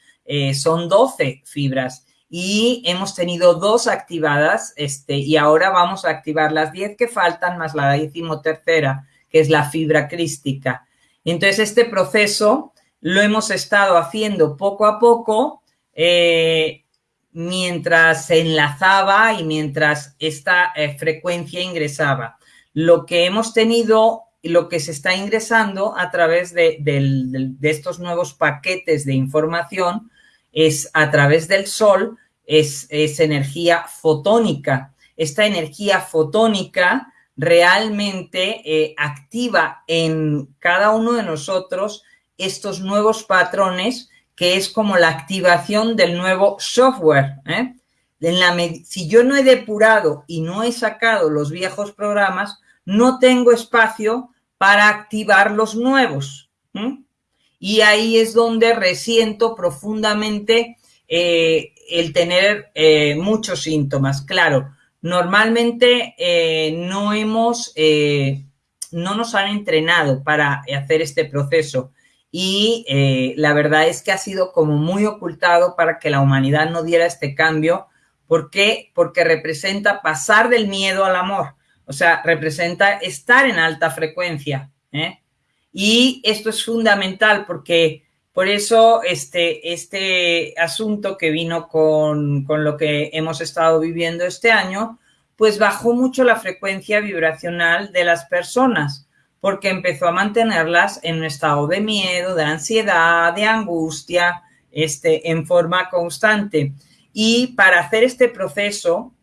son 12 fibras y hemos tenido dos activadas este, y ahora vamos a activar las 10 que faltan más la decimotercera, que es la fibra crística. Entonces, este proceso lo hemos estado haciendo poco a poco eh, mientras se enlazaba y mientras esta eh, frecuencia ingresaba. Lo que hemos tenido, lo que se está ingresando a través de, estos nuevos paquetes de información es a través del sol, es, energía fotónica. Esta energía fotónica realmente eh, activa en cada uno de nosotros estos nuevos patrones, que es como la activación del nuevo software. ¿eh? Si yo no he depurado y no he sacado los viejos programas, no tengo espacio para activar los nuevos. Y ahí es donde resiento profundamente eh, el tener eh, muchos síntomas. Claro, normalmente no hemos, no nos han entrenado para hacer este proceso y eh, la verdad es que ha sido como muy ocultado para que la humanidad no diera este cambio. ¿Por qué? Porque representa pasar del miedo al amor, o sea, representa estar en alta frecuencia. ¿eh? Y esto es fundamental porque por eso este, este asunto que vino con, con lo que hemos estado viviendo este año, pues bajó mucho la frecuencia vibracional de las personas porque empezó a mantenerlas en un estado de miedo, de ansiedad, de angustia, este, en forma constante. Y para hacer este proceso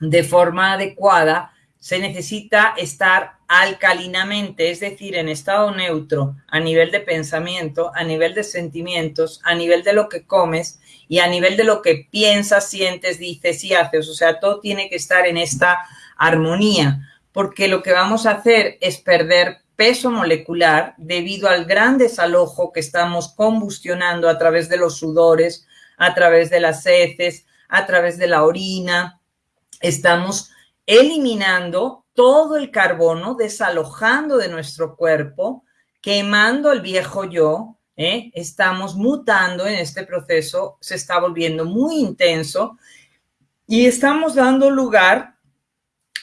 de forma adecuada, se necesita estar alcalinamente, es decir, en estado neutro, a nivel de pensamiento, a nivel de sentimientos, a nivel de lo que comes y a nivel de lo que piensas, sientes, dices y haces. O sea, todo tiene que estar en esta armonía, porque lo que vamos a hacer es perder peso molecular debido al gran desalojo que estamos combustionando a través de los sudores, a través de las heces, a través de la orina. Estamos eliminando todo el carbono, desalojando de nuestro cuerpo, quemando el viejo yo, ¿eh? estamos mutando en este proceso, se está volviendo muy intenso y estamos dando lugar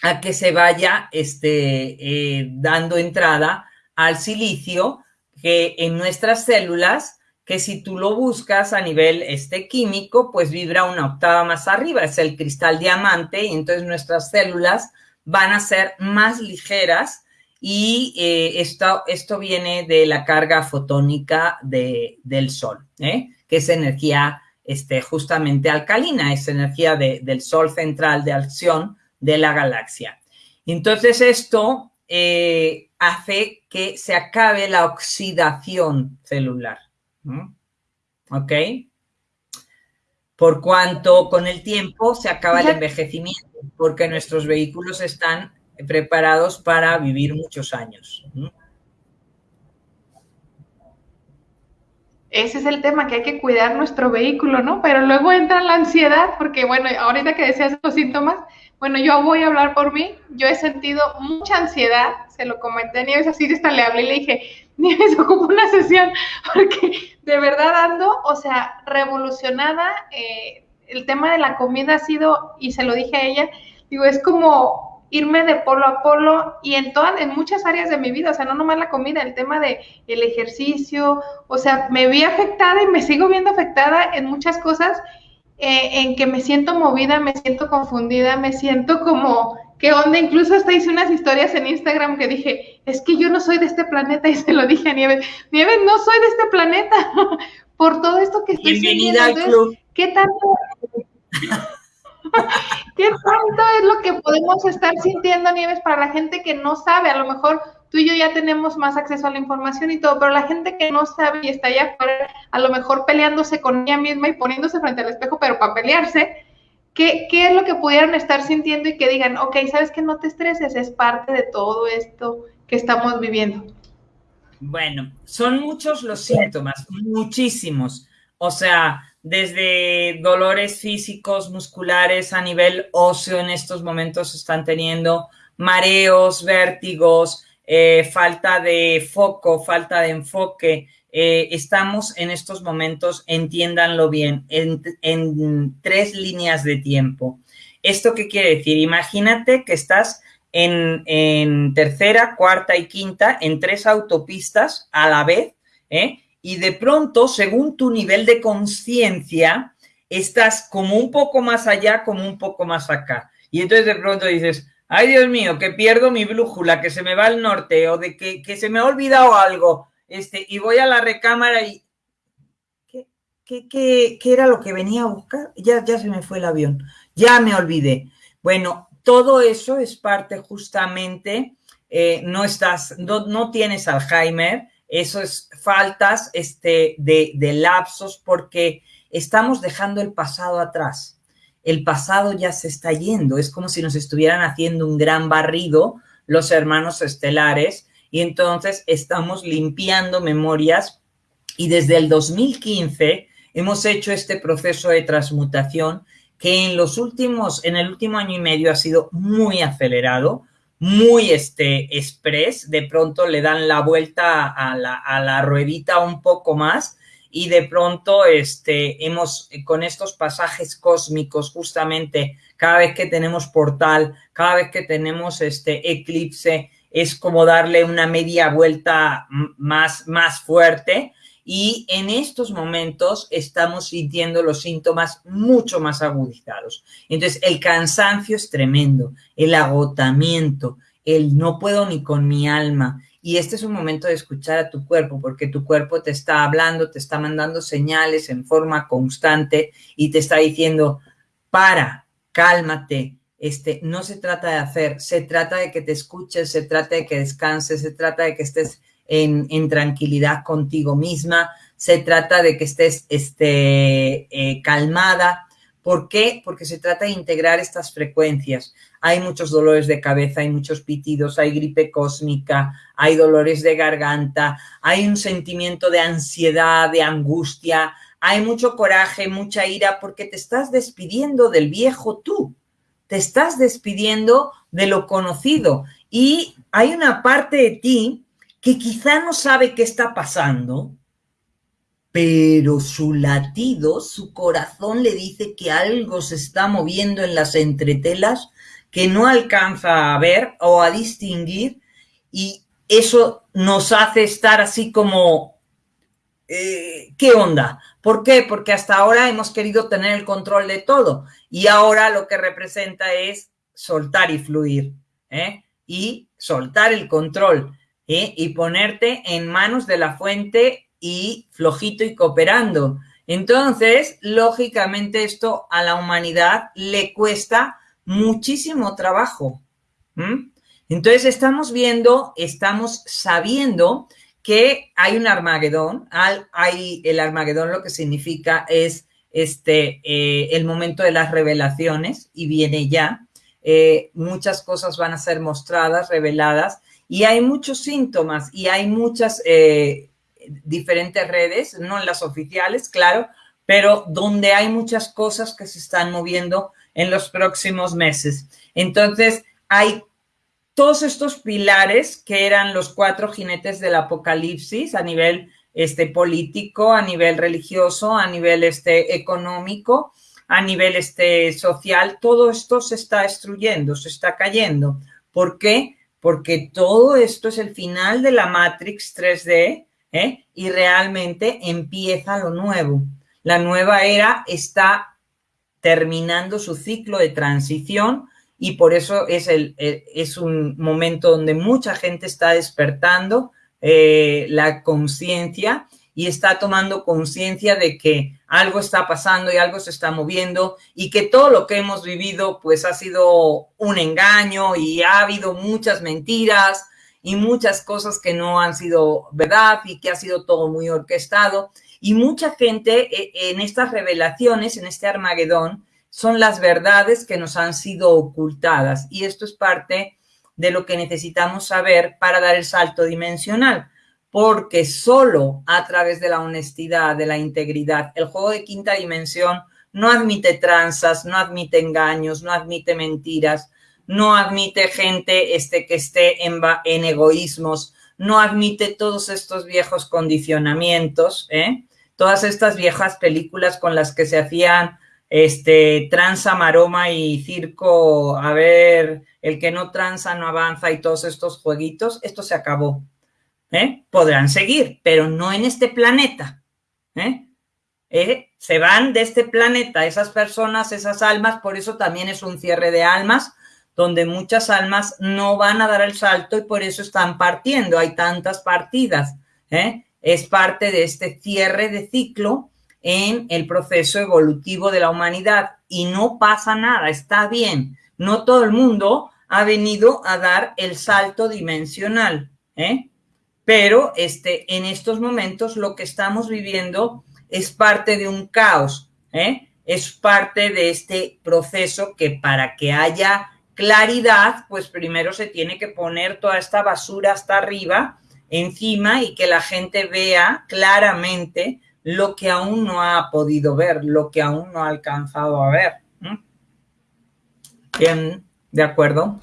a que se vaya este, eh, dando entrada al silicio que en nuestras células, que si tú lo buscas a nivel este, químico, pues vibra una octava más arriba, es el cristal diamante, y entonces nuestras células van a ser más ligeras y eh, esto, esto viene de la carga fotónica de, del Sol, ¿eh? que es energía este, justamente alcalina, es energía del Sol central de acción de la galaxia. Entonces esto eh, hace que se acabe la oxidación celular. ¿Ok? Por cuanto con el tiempo se acaba el envejecimiento, porque nuestros vehículos están preparados para vivir muchos años. Ese es el tema, que hay que cuidar nuestro vehículo, ¿no? Pero luego entra la ansiedad, porque bueno, ahorita que decías los síntomas, bueno, yo voy a hablar por mí. Yo he sentido mucha ansiedad. Se lo comenté a Nieves, así hasta le hablé y le dije, Nieves, ocupo una sesión, porque de verdad ando, o sea, revolucionada. Eh, el tema de la comida ha sido, y se lo dije a ella, digo, es como irme de polo a polo y en todas, en muchas áreas de mi vida, o sea, no nomás la comida, el tema de el ejercicio, o sea, me vi afectada y me sigo viendo afectada en muchas cosas eh, en que me siento movida, me siento confundida, me siento como, ¿qué onda? Incluso hasta hice unas historias en Instagram que dije, es que yo no soy de este planeta y se lo dije a Nieves, Nieves, no soy de este planeta por todo esto que estoy Bienvenida al club. ¿Qué tanto? ¿Qué tanto es lo que podemos estar sintiendo, Nieves, para la gente que no sabe? A lo mejor tú y yo ya tenemos más acceso a la información y todo, pero la gente que no sabe y está allá afuera, a lo mejor peleándose con ella misma y poniéndose frente al espejo, pero para pelearse, ¿qué, qué es lo que pudieran estar sintiendo y que digan, ok, sabes que no te estreses, es parte de todo esto que estamos viviendo? Bueno, son muchos los síntomas, muchísimos. O sea, desde dolores físicos, musculares, a nivel óseo en estos momentos están teniendo mareos, vértigos, eh, falta de foco, falta de enfoque. Eh, estamos en estos momentos, entiéndanlo bien, en, tres líneas de tiempo. ¿Esto qué quiere decir? Imagínate que estás en, tercera, cuarta y quinta, en tres autopistas a la vez, ¿eh? y de pronto, según tu nivel de conciencia, estás como un poco más allá, como un poco más acá. Y entonces de pronto dices, ay Dios mío, que pierdo mi brújula, que se me va al norte o de que, se me ha olvidado algo, este, y voy a la recámara y... ¿Qué, qué, qué, qué era lo que venía a buscar? Ya, ya se me fue el avión, ya me olvidé. Bueno, todo eso es parte justamente, eh, no estás, no, no, tienes Alzheimer, eso es faltas este, de, de lapsos porque estamos dejando el pasado atrás el pasado ya se está yendo, es como si nos estuvieran haciendo un gran barrido los hermanos estelares. Y entonces estamos limpiando memorias y desde el 2015 hemos hecho este proceso de transmutación que en los últimos, en el último año y medio ha sido muy acelerado, muy este express, de pronto le dan la vuelta a la, a la ruedita un poco más y de pronto este, hemos, con estos pasajes cósmicos, justamente cada vez que tenemos portal, cada vez que tenemos este eclipse, es como darle una media vuelta más, más fuerte y en estos momentos estamos sintiendo los síntomas mucho más agudizados. Entonces, el cansancio es tremendo, el agotamiento, el no puedo ni con mi alma, y este es un momento de escuchar a tu cuerpo, porque tu cuerpo te está hablando, te está mandando señales en forma constante y te está diciendo, para, cálmate, este, no se trata de hacer, se trata de que te escuches, se trata de que descanses, se trata de que estés en, tranquilidad contigo misma, se trata de que estés este, eh, calmada. ¿Por qué? Porque se trata de integrar estas frecuencias. Hay muchos dolores de cabeza, hay muchos pitidos, hay gripe cósmica, hay dolores de garganta, hay un sentimiento de ansiedad, de angustia, hay mucho coraje, mucha ira, porque te estás despidiendo del viejo tú, te estás despidiendo de lo conocido y hay una parte de ti que quizá no sabe qué está pasando, pero su latido, su corazón le dice que algo se está moviendo en las entretelas que no alcanza a ver o a distinguir y eso nos hace estar así como, eh, ¿qué onda? ¿Por qué? Porque hasta ahora hemos querido tener el control de todo y ahora lo que representa es soltar y fluir ¿eh? y soltar el control ¿eh? y ponerte en manos de la fuente y flojito y cooperando. Entonces, lógicamente esto a la humanidad le cuesta muchísimo trabajo. Entonces, estamos viendo, estamos sabiendo que hay un Armagedón. Hay el Armagedón lo que significa es este, eh, el momento de las revelaciones y viene ya. Eh, muchas cosas van a ser mostradas, reveladas y hay muchos síntomas y hay muchas eh, diferentes redes, no en las oficiales, claro, pero donde hay muchas cosas que se están moviendo en los próximos meses. Entonces, hay todos estos pilares que eran los cuatro jinetes del apocalipsis a nivel este, político, a nivel religioso, a nivel este, económico, a nivel este, social, todo esto se está destruyendo, se está cayendo. ¿Por qué? porque todo esto es el final de la Matrix 3D ¿eh? y realmente empieza lo nuevo. La nueva era está terminando su ciclo de transición y por eso es, el, es un momento donde mucha gente está despertando eh, la conciencia y está tomando conciencia de que algo está pasando y algo se está moviendo y que todo lo que hemos vivido pues ha sido un engaño y ha habido muchas mentiras y muchas cosas que no han sido verdad y que ha sido todo muy orquestado. Y mucha gente eh, en estas revelaciones, en este Armagedón, son las verdades que nos han sido ocultadas. Y esto es parte de lo que necesitamos saber para dar el salto dimensional porque solo a través de la honestidad, de la integridad, el juego de quinta dimensión no admite tranzas, no admite engaños, no admite mentiras, no admite gente este, que esté en, egoísmos, no admite todos estos viejos condicionamientos, ¿eh? todas estas viejas películas con las que se hacían este, tranza, maroma y circo, a ver, el que no tranza no avanza y todos estos jueguitos, esto se acabó. ¿eh? podrán seguir, pero no en este planeta. ¿eh? ¿Eh? Se van de este planeta esas personas, esas almas, por eso también es un cierre de almas, donde muchas almas no van a dar el salto y por eso están partiendo. Hay tantas partidas. Es parte de este cierre de ciclo en el proceso evolutivo de la humanidad y no pasa nada, está bien. No todo el mundo ha venido a dar el salto dimensional. ¿eh? pero este, en estos momentos lo que estamos viviendo es parte de un caos, ¿eh? es parte de este proceso que para que haya claridad, pues primero se tiene que poner toda esta basura hasta arriba, encima, y que la gente vea claramente lo que aún no ha podido ver, lo que aún no ha alcanzado a ver. Bien, ¿de acuerdo?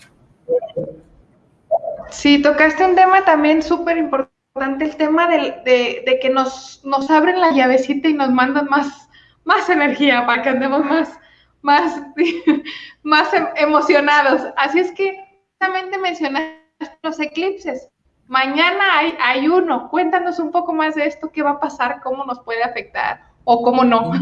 Sí, tocaste un tema también súper importante, el tema de, que nos, nos abren la llavecita y nos mandan más, más energía para que andemos más, más, más em, emocionados. Así es que justamente mencionaste los eclipses. Mañana hay, hay uno. Cuéntanos un poco más de esto, qué va a pasar, cómo nos puede afectar o cómo no.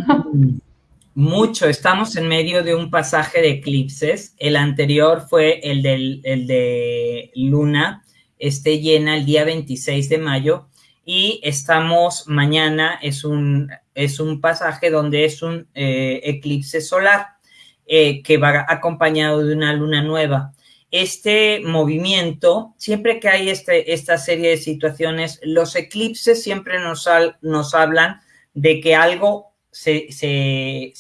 Mucho, estamos en medio de un pasaje de eclipses. El anterior fue el, del, el de Luna, esté llena el día 26 de mayo y estamos mañana, es un, es un pasaje donde es un eh, eclipse solar. eh, que va acompañado de una luna nueva. Este movimiento, siempre que hay este, esta serie de situaciones, los eclipses siempre nos, nos hablan de que algo se,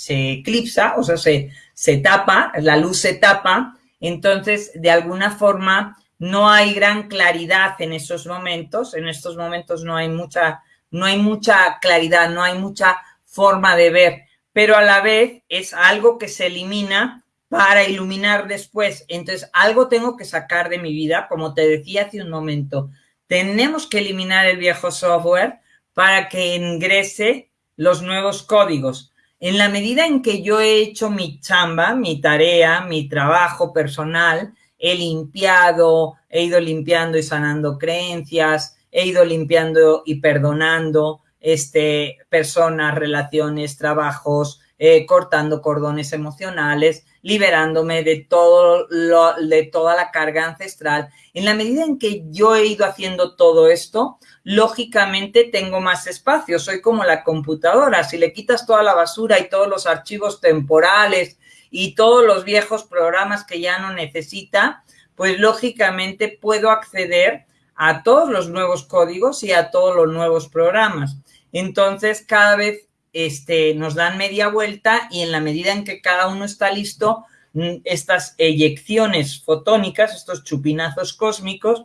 eclipsa, o sea, se, se tapa, la luz se tapa, entonces de alguna forma no hay gran claridad en esos momentos, en estos momentos no hay mucha, no hay mucha claridad, no hay mucha forma de ver, pero a la vez es algo que se elimina para iluminar después. Entonces, algo tengo que sacar de mi vida, como te decía hace un momento, tenemos que eliminar el viejo software para que ingrese los nuevos códigos. En la medida en que yo he hecho mi chamba, mi tarea, mi trabajo personal, he limpiado, he ido limpiando y sanando creencias, he ido limpiando y perdonando este, personas, relaciones, trabajos, eh, cortando cordones emocionales, liberándome de, todo lo, de toda la carga ancestral. En la medida en que yo he ido haciendo todo esto, lógicamente tengo más espacio. Soy como la computadora. Si le quitas toda la basura y todos los archivos temporales y todos los viejos programas que ya no necesita, pues lógicamente puedo acceder a todos los nuevos códigos y a todos los nuevos programas. Entonces, cada vez este, nos dan media vuelta y en la medida en que cada uno está listo, mm, estas eyecciones fotónicas, estos chupinazos cósmicos,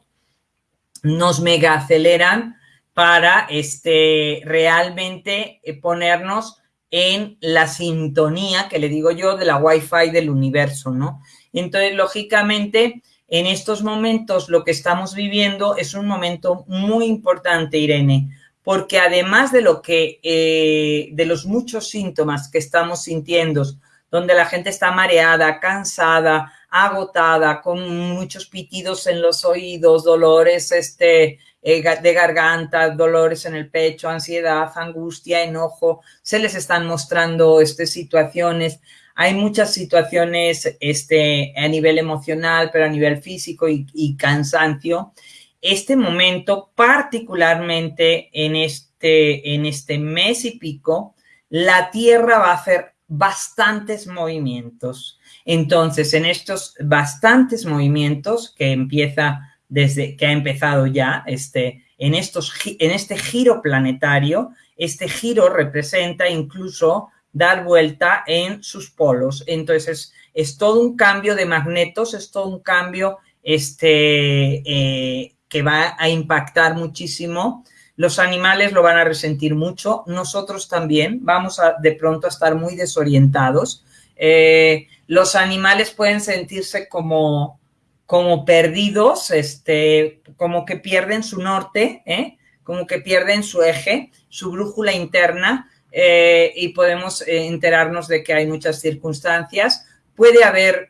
nos mega aceleran para este, realmente eh, ponernos en la sintonía, que le digo yo, de la Wi-Fi del universo, ¿no? Entonces, lógicamente, en estos momentos lo que estamos viviendo es un momento muy importante, Irene, porque además de lo que, eh, de los muchos síntomas que estamos sintiendo, donde la gente está mareada, cansada, agotada, con muchos pitidos en los oídos, dolores este, eh, de garganta, dolores en el pecho, ansiedad, angustia, enojo, se les están mostrando este, situaciones. Hay muchas situaciones este, a nivel emocional, pero a nivel físico y, cansancio este momento, particularmente en este, en este mes y pico, la Tierra va a hacer bastantes movimientos. Entonces, en estos bastantes movimientos que empieza desde que ha empezado ya este, en, estos, en este giro planetario, este giro representa incluso dar vuelta en sus polos. Entonces, es, todo un cambio de magnetos, es todo un cambio este, eh, que va a impactar muchísimo. Los animales lo van a resentir mucho, nosotros también vamos a de pronto a estar muy desorientados. Eh, los animales pueden sentirse como, como perdidos, este, como que pierden su norte, ¿eh? como que pierden su eje, su brújula interna, eh, y podemos enterarnos de que hay muchas circunstancias. Puede haber,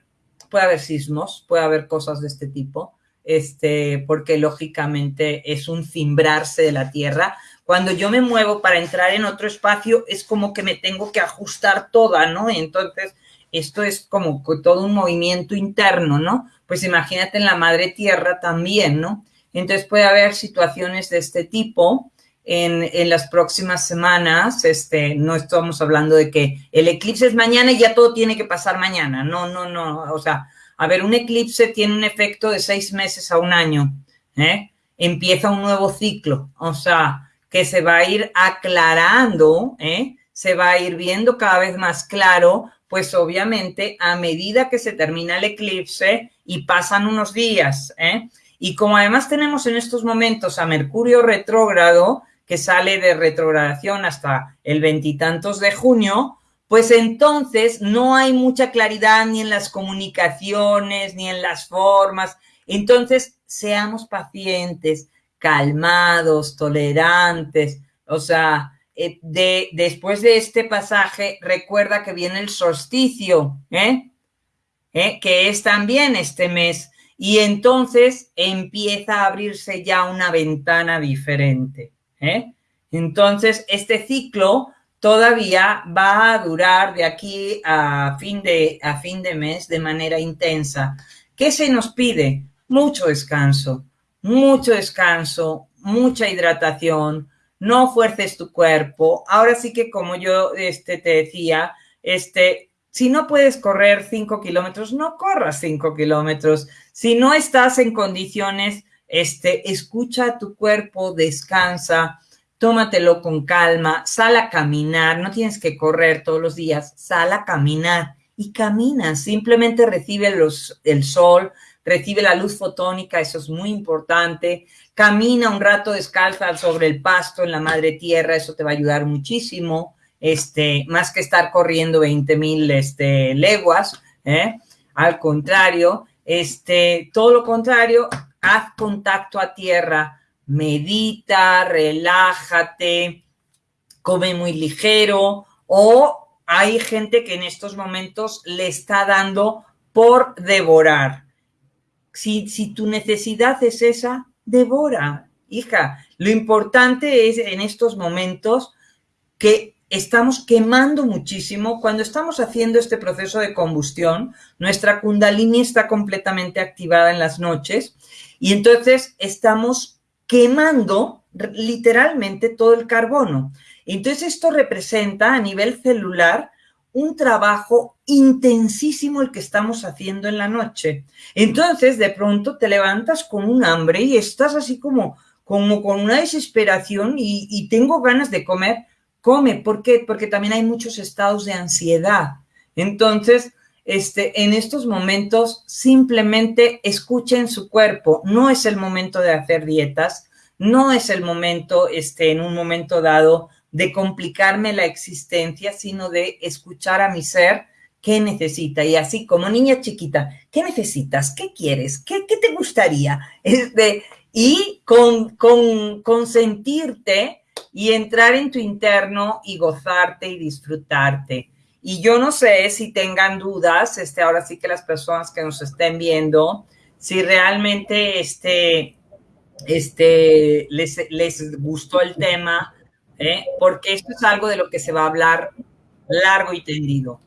puede haber sismos, puede haber cosas de este tipo este, porque lógicamente es un cimbrarse de la tierra. Cuando yo me muevo para entrar en otro espacio, es como que me tengo que ajustar toda, ¿no? Entonces, esto es como todo un movimiento interno, ¿no? Pues imagínate en la madre tierra también, ¿no? Entonces puede haber situaciones de este tipo. En, las próximas semanas, este, no estamos hablando de que el eclipse es mañana y ya todo tiene que pasar mañana. No, no, no. O sea, a ver, un eclipse tiene un efecto de seis meses a un año. ¿eh? Empieza un nuevo ciclo, o sea, que se va a ir aclarando, ¿eh? se va a ir viendo cada vez más claro, pues obviamente a medida que se termina el eclipse y pasan unos días. ¿eh? Y como además tenemos en estos momentos a Mercurio retrógrado, que sale de retrogradación hasta el veintitantos de junio, pues entonces no hay mucha claridad ni en las comunicaciones, ni en las formas. Entonces, seamos pacientes, calmados, tolerantes. O sea, eh, de, después de este pasaje, recuerda que viene el solsticio, ¿eh? ¿eh? que es también este mes. Y entonces empieza a abrirse ya una ventana diferente. ¿Eh? Entonces, este ciclo todavía va a durar de aquí a fin de, a fin de mes de manera intensa. ¿Qué se nos pide? Mucho descanso, mucho descanso, mucha hidratación, no fuerces tu cuerpo. Ahora sí que como yo este, te decía, este, Si no puedes correr cinco kilómetros, no corras cinco kilómetros. Si no estás en condiciones, este, escucha a tu cuerpo, descansa, tómatelo con calma, sal a caminar, no tienes que correr todos los días, sal a caminar y camina, simplemente recibe los, el sol, recibe la luz fotónica, eso es muy importante, camina un rato descalza sobre el pasto en la madre tierra, eso te va a ayudar muchísimo, este, más que estar corriendo 20 mil este, leguas, ¿eh? al contrario, este, todo lo contrario, haz contacto a tierra, medita, relájate, come muy ligero o hay gente que en estos momentos le está dando por devorar. Si, si tu necesidad es esa, devora, hija. Lo importante es en estos momentos que estamos quemando muchísimo. Cuando estamos haciendo este proceso de combustión, nuestra kundalini está completamente activada en las noches y entonces estamos quemando literalmente todo el carbono. Entonces esto representa a nivel celular un trabajo intensísimo el que estamos haciendo en la noche. Entonces de pronto te levantas con un hambre y estás así como, como con una desesperación y, y tengo ganas de comer. Come, ¿por qué? Porque también hay muchos estados de ansiedad. Entonces, este, en estos momentos simplemente escuchen su cuerpo. No es el momento de hacer dietas, no es el momento, este, en un momento dado, de complicarme la existencia, sino de escuchar a mi ser qué necesita. Y así como niña chiquita, ¿qué necesitas? ¿Qué quieres? ¿Qué, qué te gustaría? Este, y con, con, consentirte y entrar en tu interno y gozarte y disfrutarte. Y yo no sé si tengan dudas, este, ahora sí que las personas que nos estén viendo, si realmente este, este, les, les gustó el tema, ¿eh? porque esto es algo de lo que se va a hablar largo y tendido.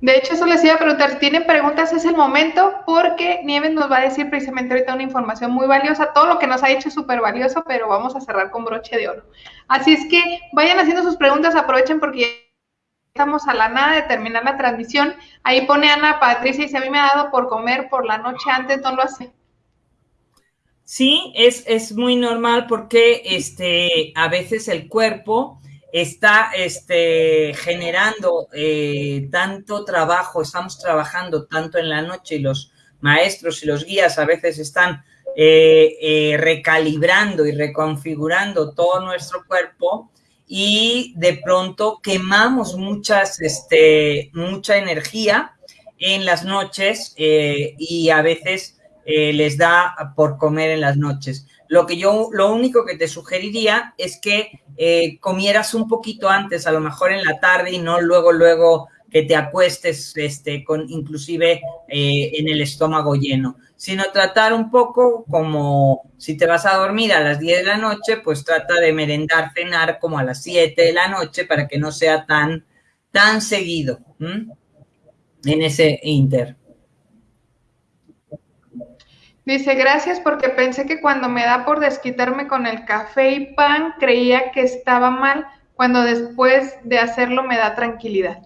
De hecho, eso les iba a preguntar, si tienen preguntas es el momento, porque Nieves nos va a decir precisamente ahorita una información muy valiosa. Todo lo que nos ha dicho es súper valioso, pero vamos a cerrar con broche de oro. Así es que vayan haciendo sus preguntas, aprovechen porque ya estamos a la nada de terminar la transmisión. Ahí pone Ana Patricia y si a mí me ha dado por comer por la noche antes, no lo hace. Sí, es, es muy normal porque este, a veces el cuerpo está este, generando eh, tanto trabajo, estamos trabajando tanto en la noche y los maestros y los guías a veces están eh, eh, recalibrando y reconfigurando todo nuestro cuerpo y de pronto quemamos muchas, este, mucha energía en las noches y a veces les da por comer en las noches. Lo que yo, lo único que te sugeriría es que eh, comieras un poquito antes, a lo mejor en la tarde y no luego, luego que te acuestes, este, con inclusive eh, en el estómago lleno, sino tratar un poco como si te vas a dormir a las 10 de la noche, pues trata de merendar, cenar como a las 7 de la noche para que no sea tan, tan seguido en ese inter. Dice, gracias porque pensé que cuando me da por desquitarme con el café y pan, creía que estaba mal, cuando después de hacerlo me da tranquilidad.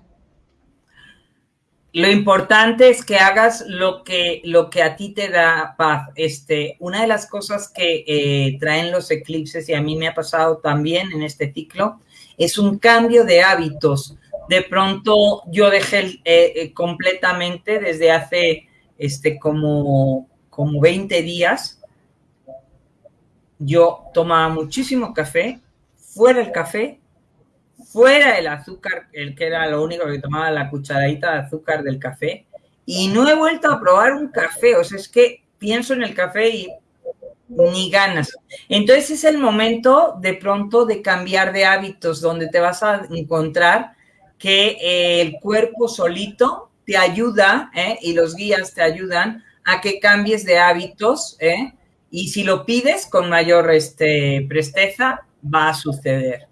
Lo importante es que hagas lo que, lo que a ti te da paz. Este, una de las cosas que eh, traen los eclipses, y a mí me ha pasado también en este ciclo, es un cambio de hábitos. De pronto yo dejé eh, eh, completamente desde hace este, como como 20 días, yo tomaba muchísimo café, fuera el café, fuera el azúcar, el que era lo único que tomaba la cucharadita de azúcar del café, y no he vuelto a probar un café, o sea, es que pienso en el café y ni ganas. Entonces es el momento de pronto de cambiar de hábitos, donde te vas a encontrar que el cuerpo solito te ayuda ¿eh? y los guías te ayudan a que cambies de hábitos, ¿eh? Y si lo pides con mayor este, presteza, va a suceder.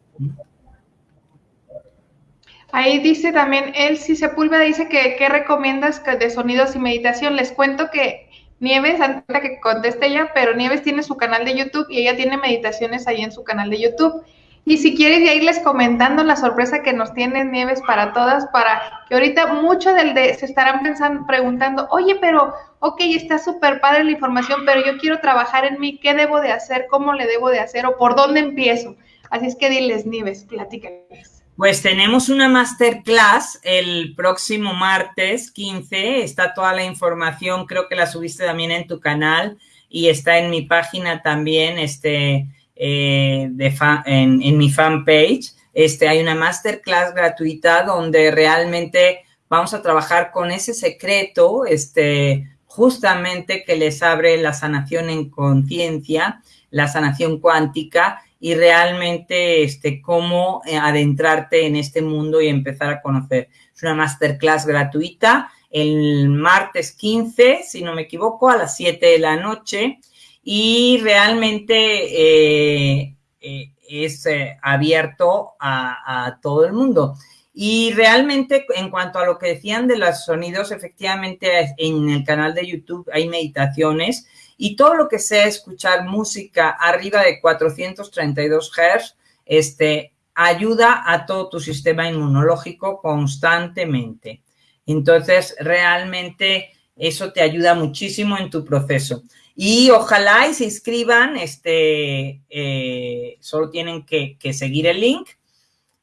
Ahí dice también, Elsie Sepúlveda dice que qué recomiendas de sonidos y meditación. Les cuento que Nieves, antes que conteste ella, pero Nieves tiene su canal de YouTube y ella tiene meditaciones ahí en su canal de YouTube. Y si quieres ya irles comentando la sorpresa que nos tiene Nieves para todas, para que ahorita mucho del de se estarán pensando, preguntando, oye, pero, ok, está súper padre la información, pero yo quiero trabajar en mí, ¿qué debo de hacer? ¿Cómo le debo de hacer? ¿O por dónde empiezo? Así es que diles, Nieves, platícales. Pues tenemos una masterclass el próximo martes 15. Está toda la información, creo que la subiste también en tu canal y está en mi página también, este, eh, de en, mi fanpage. Este, hay una masterclass gratuita donde realmente vamos a trabajar con ese secreto, este, justamente que les abre la sanación en conciencia, la sanación cuántica y realmente este, cómo eh, adentrarte en este mundo y empezar a conocer. Es una masterclass gratuita el martes 15, si no me equivoco, a las 7 de la noche y realmente eh, eh, es abierto a, a todo el mundo. Y realmente, en cuanto a lo que decían de los sonidos, efectivamente en el canal de YouTube hay meditaciones y todo lo que sea escuchar música arriba de 432 Hz, este, ayuda a todo tu sistema inmunológico constantemente. Entonces, realmente eso te ayuda muchísimo en tu proceso. Y ojalá y se inscriban, este, eh, solo tienen que, que seguir el link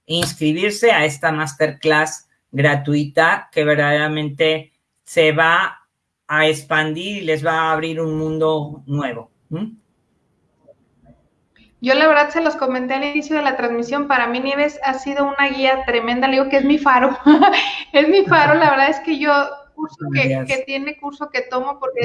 e inscribirse a esta masterclass gratuita que verdaderamente se va a expandir y les va a abrir un mundo nuevo. Yo la verdad se los comenté al inicio de la transmisión, para mí Nieves ha sido una guía tremenda, le digo que es mi faro, es mi faro, la verdad es que yo curso que, que, tiene curso que tomo porque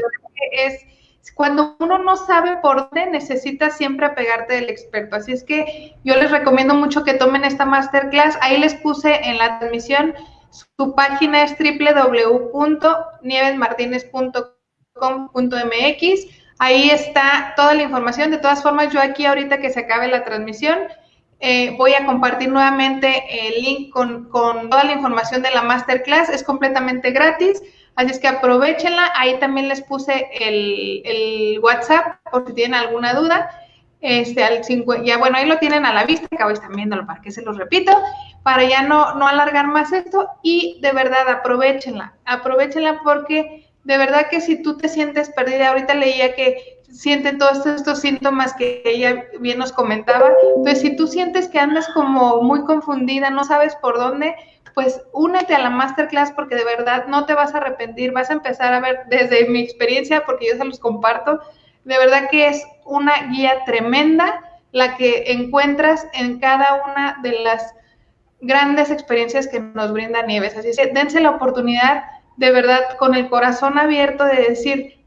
es cuando uno no sabe por dónde necesita siempre apegarte del experto, así es que yo les recomiendo mucho que tomen esta masterclass, ahí les puse en la transmisión su página es www.nievesmartinez.com.mx. Ahí está toda la información. De todas formas, yo aquí ahorita que se acabe la transmisión, eh, voy a compartir nuevamente el link con, toda la información de la masterclass. Es completamente gratis. Así es que aprovechenla. Ahí también les puse el, WhatsApp por si tienen alguna duda. Este, al ya bueno, ahí lo tienen a la vista, acabo están viéndolo para que se los repito, para ya no, no alargar más esto y de verdad aprovechenla, aprovechenla porque de verdad que si tú te sientes perdida, ahorita leía que sienten todos estos síntomas que ella bien nos comentaba, entonces si tú sientes que andas como muy confundida, no sabes por dónde, pues únete a la masterclass porque de verdad no te vas a arrepentir, vas a empezar a ver desde mi experiencia, porque yo se los comparto, de verdad que es una guía tremenda la que encuentras en cada una de las grandes experiencias que nos brinda Nieves. Así que dense la oportunidad de verdad con el corazón abierto de decir,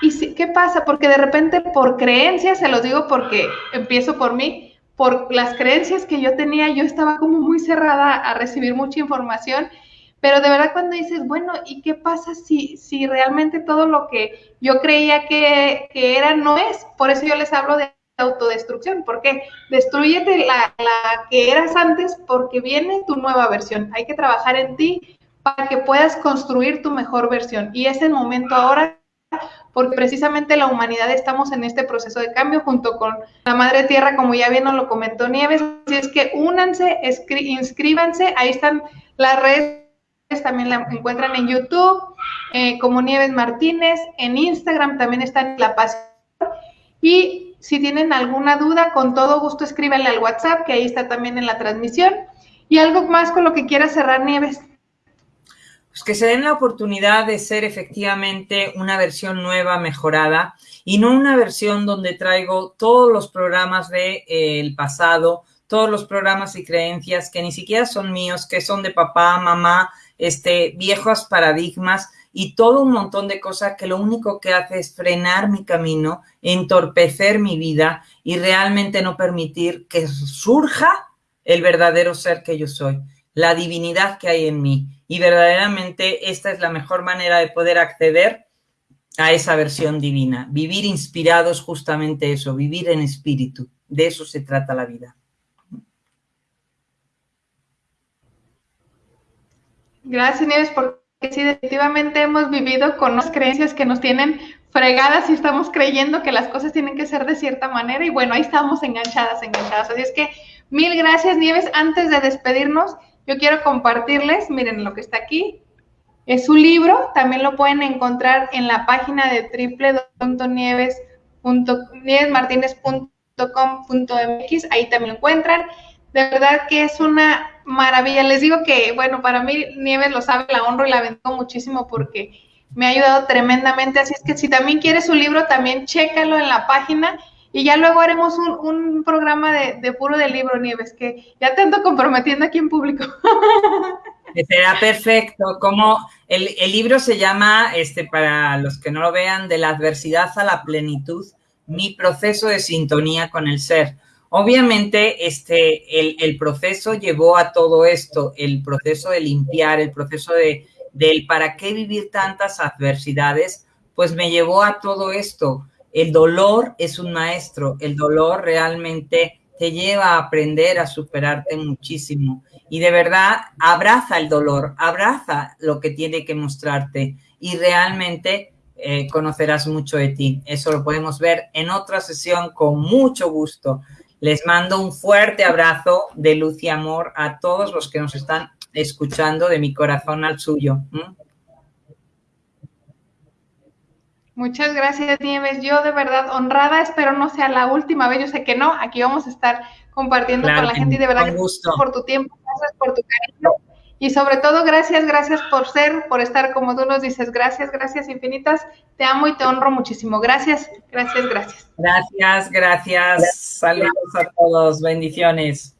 ¿y si, qué pasa? Porque de repente por creencias, se los digo porque empiezo por mí, por las creencias que yo tenía, yo estaba como muy cerrada a recibir mucha información pero de verdad cuando dices, bueno, ¿y qué pasa si, si realmente todo lo que yo creía que, era no es? Por eso yo les hablo de autodestrucción, porque destruyete la, la que eras antes porque viene tu nueva versión. Hay que trabajar en ti para que puedas construir tu mejor versión. Y es el momento ahora porque precisamente la humanidad estamos en este proceso de cambio junto con la Madre Tierra, como ya bien nos lo comentó Nieves. Así es que únanse, inscríbanse, ahí están las redes también la encuentran en YouTube eh, como Nieves Martínez, en Instagram también está en La Pasión. Y si tienen alguna duda, con todo gusto escríbanle al WhatsApp, que ahí está también en la transmisión. Y algo más con lo que quiera cerrar Nieves. Pues que se den la oportunidad de ser efectivamente una versión nueva, mejorada, y no una versión donde traigo todos los programas del de, eh, pasado, todos los programas y creencias que ni siquiera son míos, que son de papá, mamá, este, viejos paradigmas y todo un montón de cosas que lo único que hace es frenar mi camino, entorpecer mi vida y realmente no permitir que surja el verdadero ser que yo soy, la divinidad que hay en mí. Y verdaderamente esta es la mejor manera de poder acceder a esa versión divina, vivir inspirados justamente eso, vivir en espíritu. De eso se trata la vida. Gracias, Nieves, porque sí, definitivamente hemos vivido con unas creencias que nos tienen fregadas y estamos creyendo que las cosas tienen que ser de cierta manera y bueno, ahí estamos enganchadas, enganchadas. Así es que mil gracias, Nieves. Antes de despedirnos, yo quiero compartirles, miren lo que está aquí. Es un libro, también lo pueden encontrar en la página de www.nievesmartinez.com.mx, ahí también lo encuentran. De verdad que es una maravilla. Les digo que, bueno, para mí Nieves lo sabe, la honro y la bendigo muchísimo porque me ha ayudado tremendamente. Así es que si también quieres su libro, también chécalo en la página y ya luego haremos un, programa de, puro de libro, Nieves, que ya te ando comprometiendo aquí en público. Será perfecto. Como el, el, libro se llama, este, para los que no lo vean, de la adversidad a la plenitud, mi proceso de sintonía con el ser. Obviamente, este, el, el proceso llevó a todo esto, el proceso de limpiar, el proceso de, del para qué vivir tantas adversidades, pues me llevó a todo esto. El dolor es un maestro, el dolor realmente te lleva a aprender a superarte muchísimo. Y de verdad, abraza el dolor, abraza lo que tiene que mostrarte y realmente eh, conocerás mucho de ti. Eso lo podemos ver en otra sesión con mucho gusto. Les mando un fuerte abrazo de luz y amor a todos los que nos están escuchando de mi corazón al suyo. Muchas gracias, Nieves. Yo de verdad honrada, espero no sea la última vez. Yo sé que no, aquí vamos a estar compartiendo con la gente y de verdad gracias por tu tiempo, gracias por tu cariño y sobre todo gracias, gracias por ser, por estar como tú nos dices. Gracias, gracias infinitas. Te amo y te honro muchísimo. Gracias, gracias, gracias. Gracias, gracias. Saludos a todos. Bendiciones.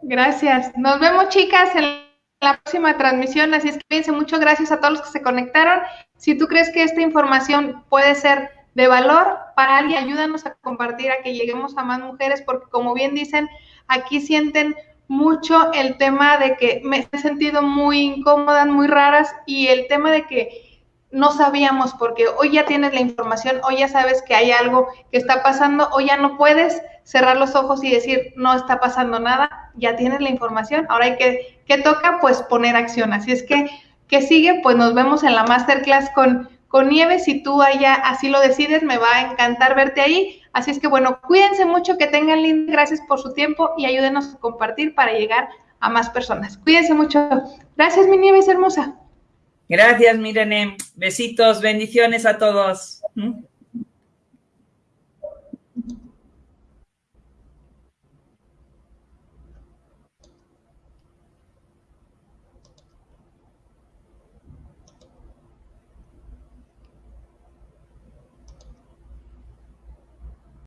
Gracias. Nos vemos, chicas, en la próxima transmisión. Así es que piensen mucho. Gracias a todos los que se conectaron. Si tú crees que esta información puede ser de valor para alguien, ayúdanos a compartir, a que lleguemos a más mujeres, porque como bien dicen, aquí sienten mucho el tema de que me he sentido muy incómodas, muy raras, y el tema de que no sabíamos, porque hoy ya tienes la información, hoy ya sabes que hay algo que está pasando, hoy ya no puedes cerrar los ojos y decir, no está pasando nada, ya tienes la información, ahora hay que, ¿qué toca? Pues poner acción. Así es que, ¿qué sigue? Pues nos vemos en la masterclass con, con Nieves, si tú allá así lo decides, me va a encantar verte ahí. Así es que bueno, cuídense mucho, que tengan lindo, gracias por su tiempo y ayúdenos a compartir para llegar a más personas. Cuídense mucho. Gracias, mi Nieves hermosa. Gracias, Mirene. Besitos, bendiciones a todos. ¿Mm?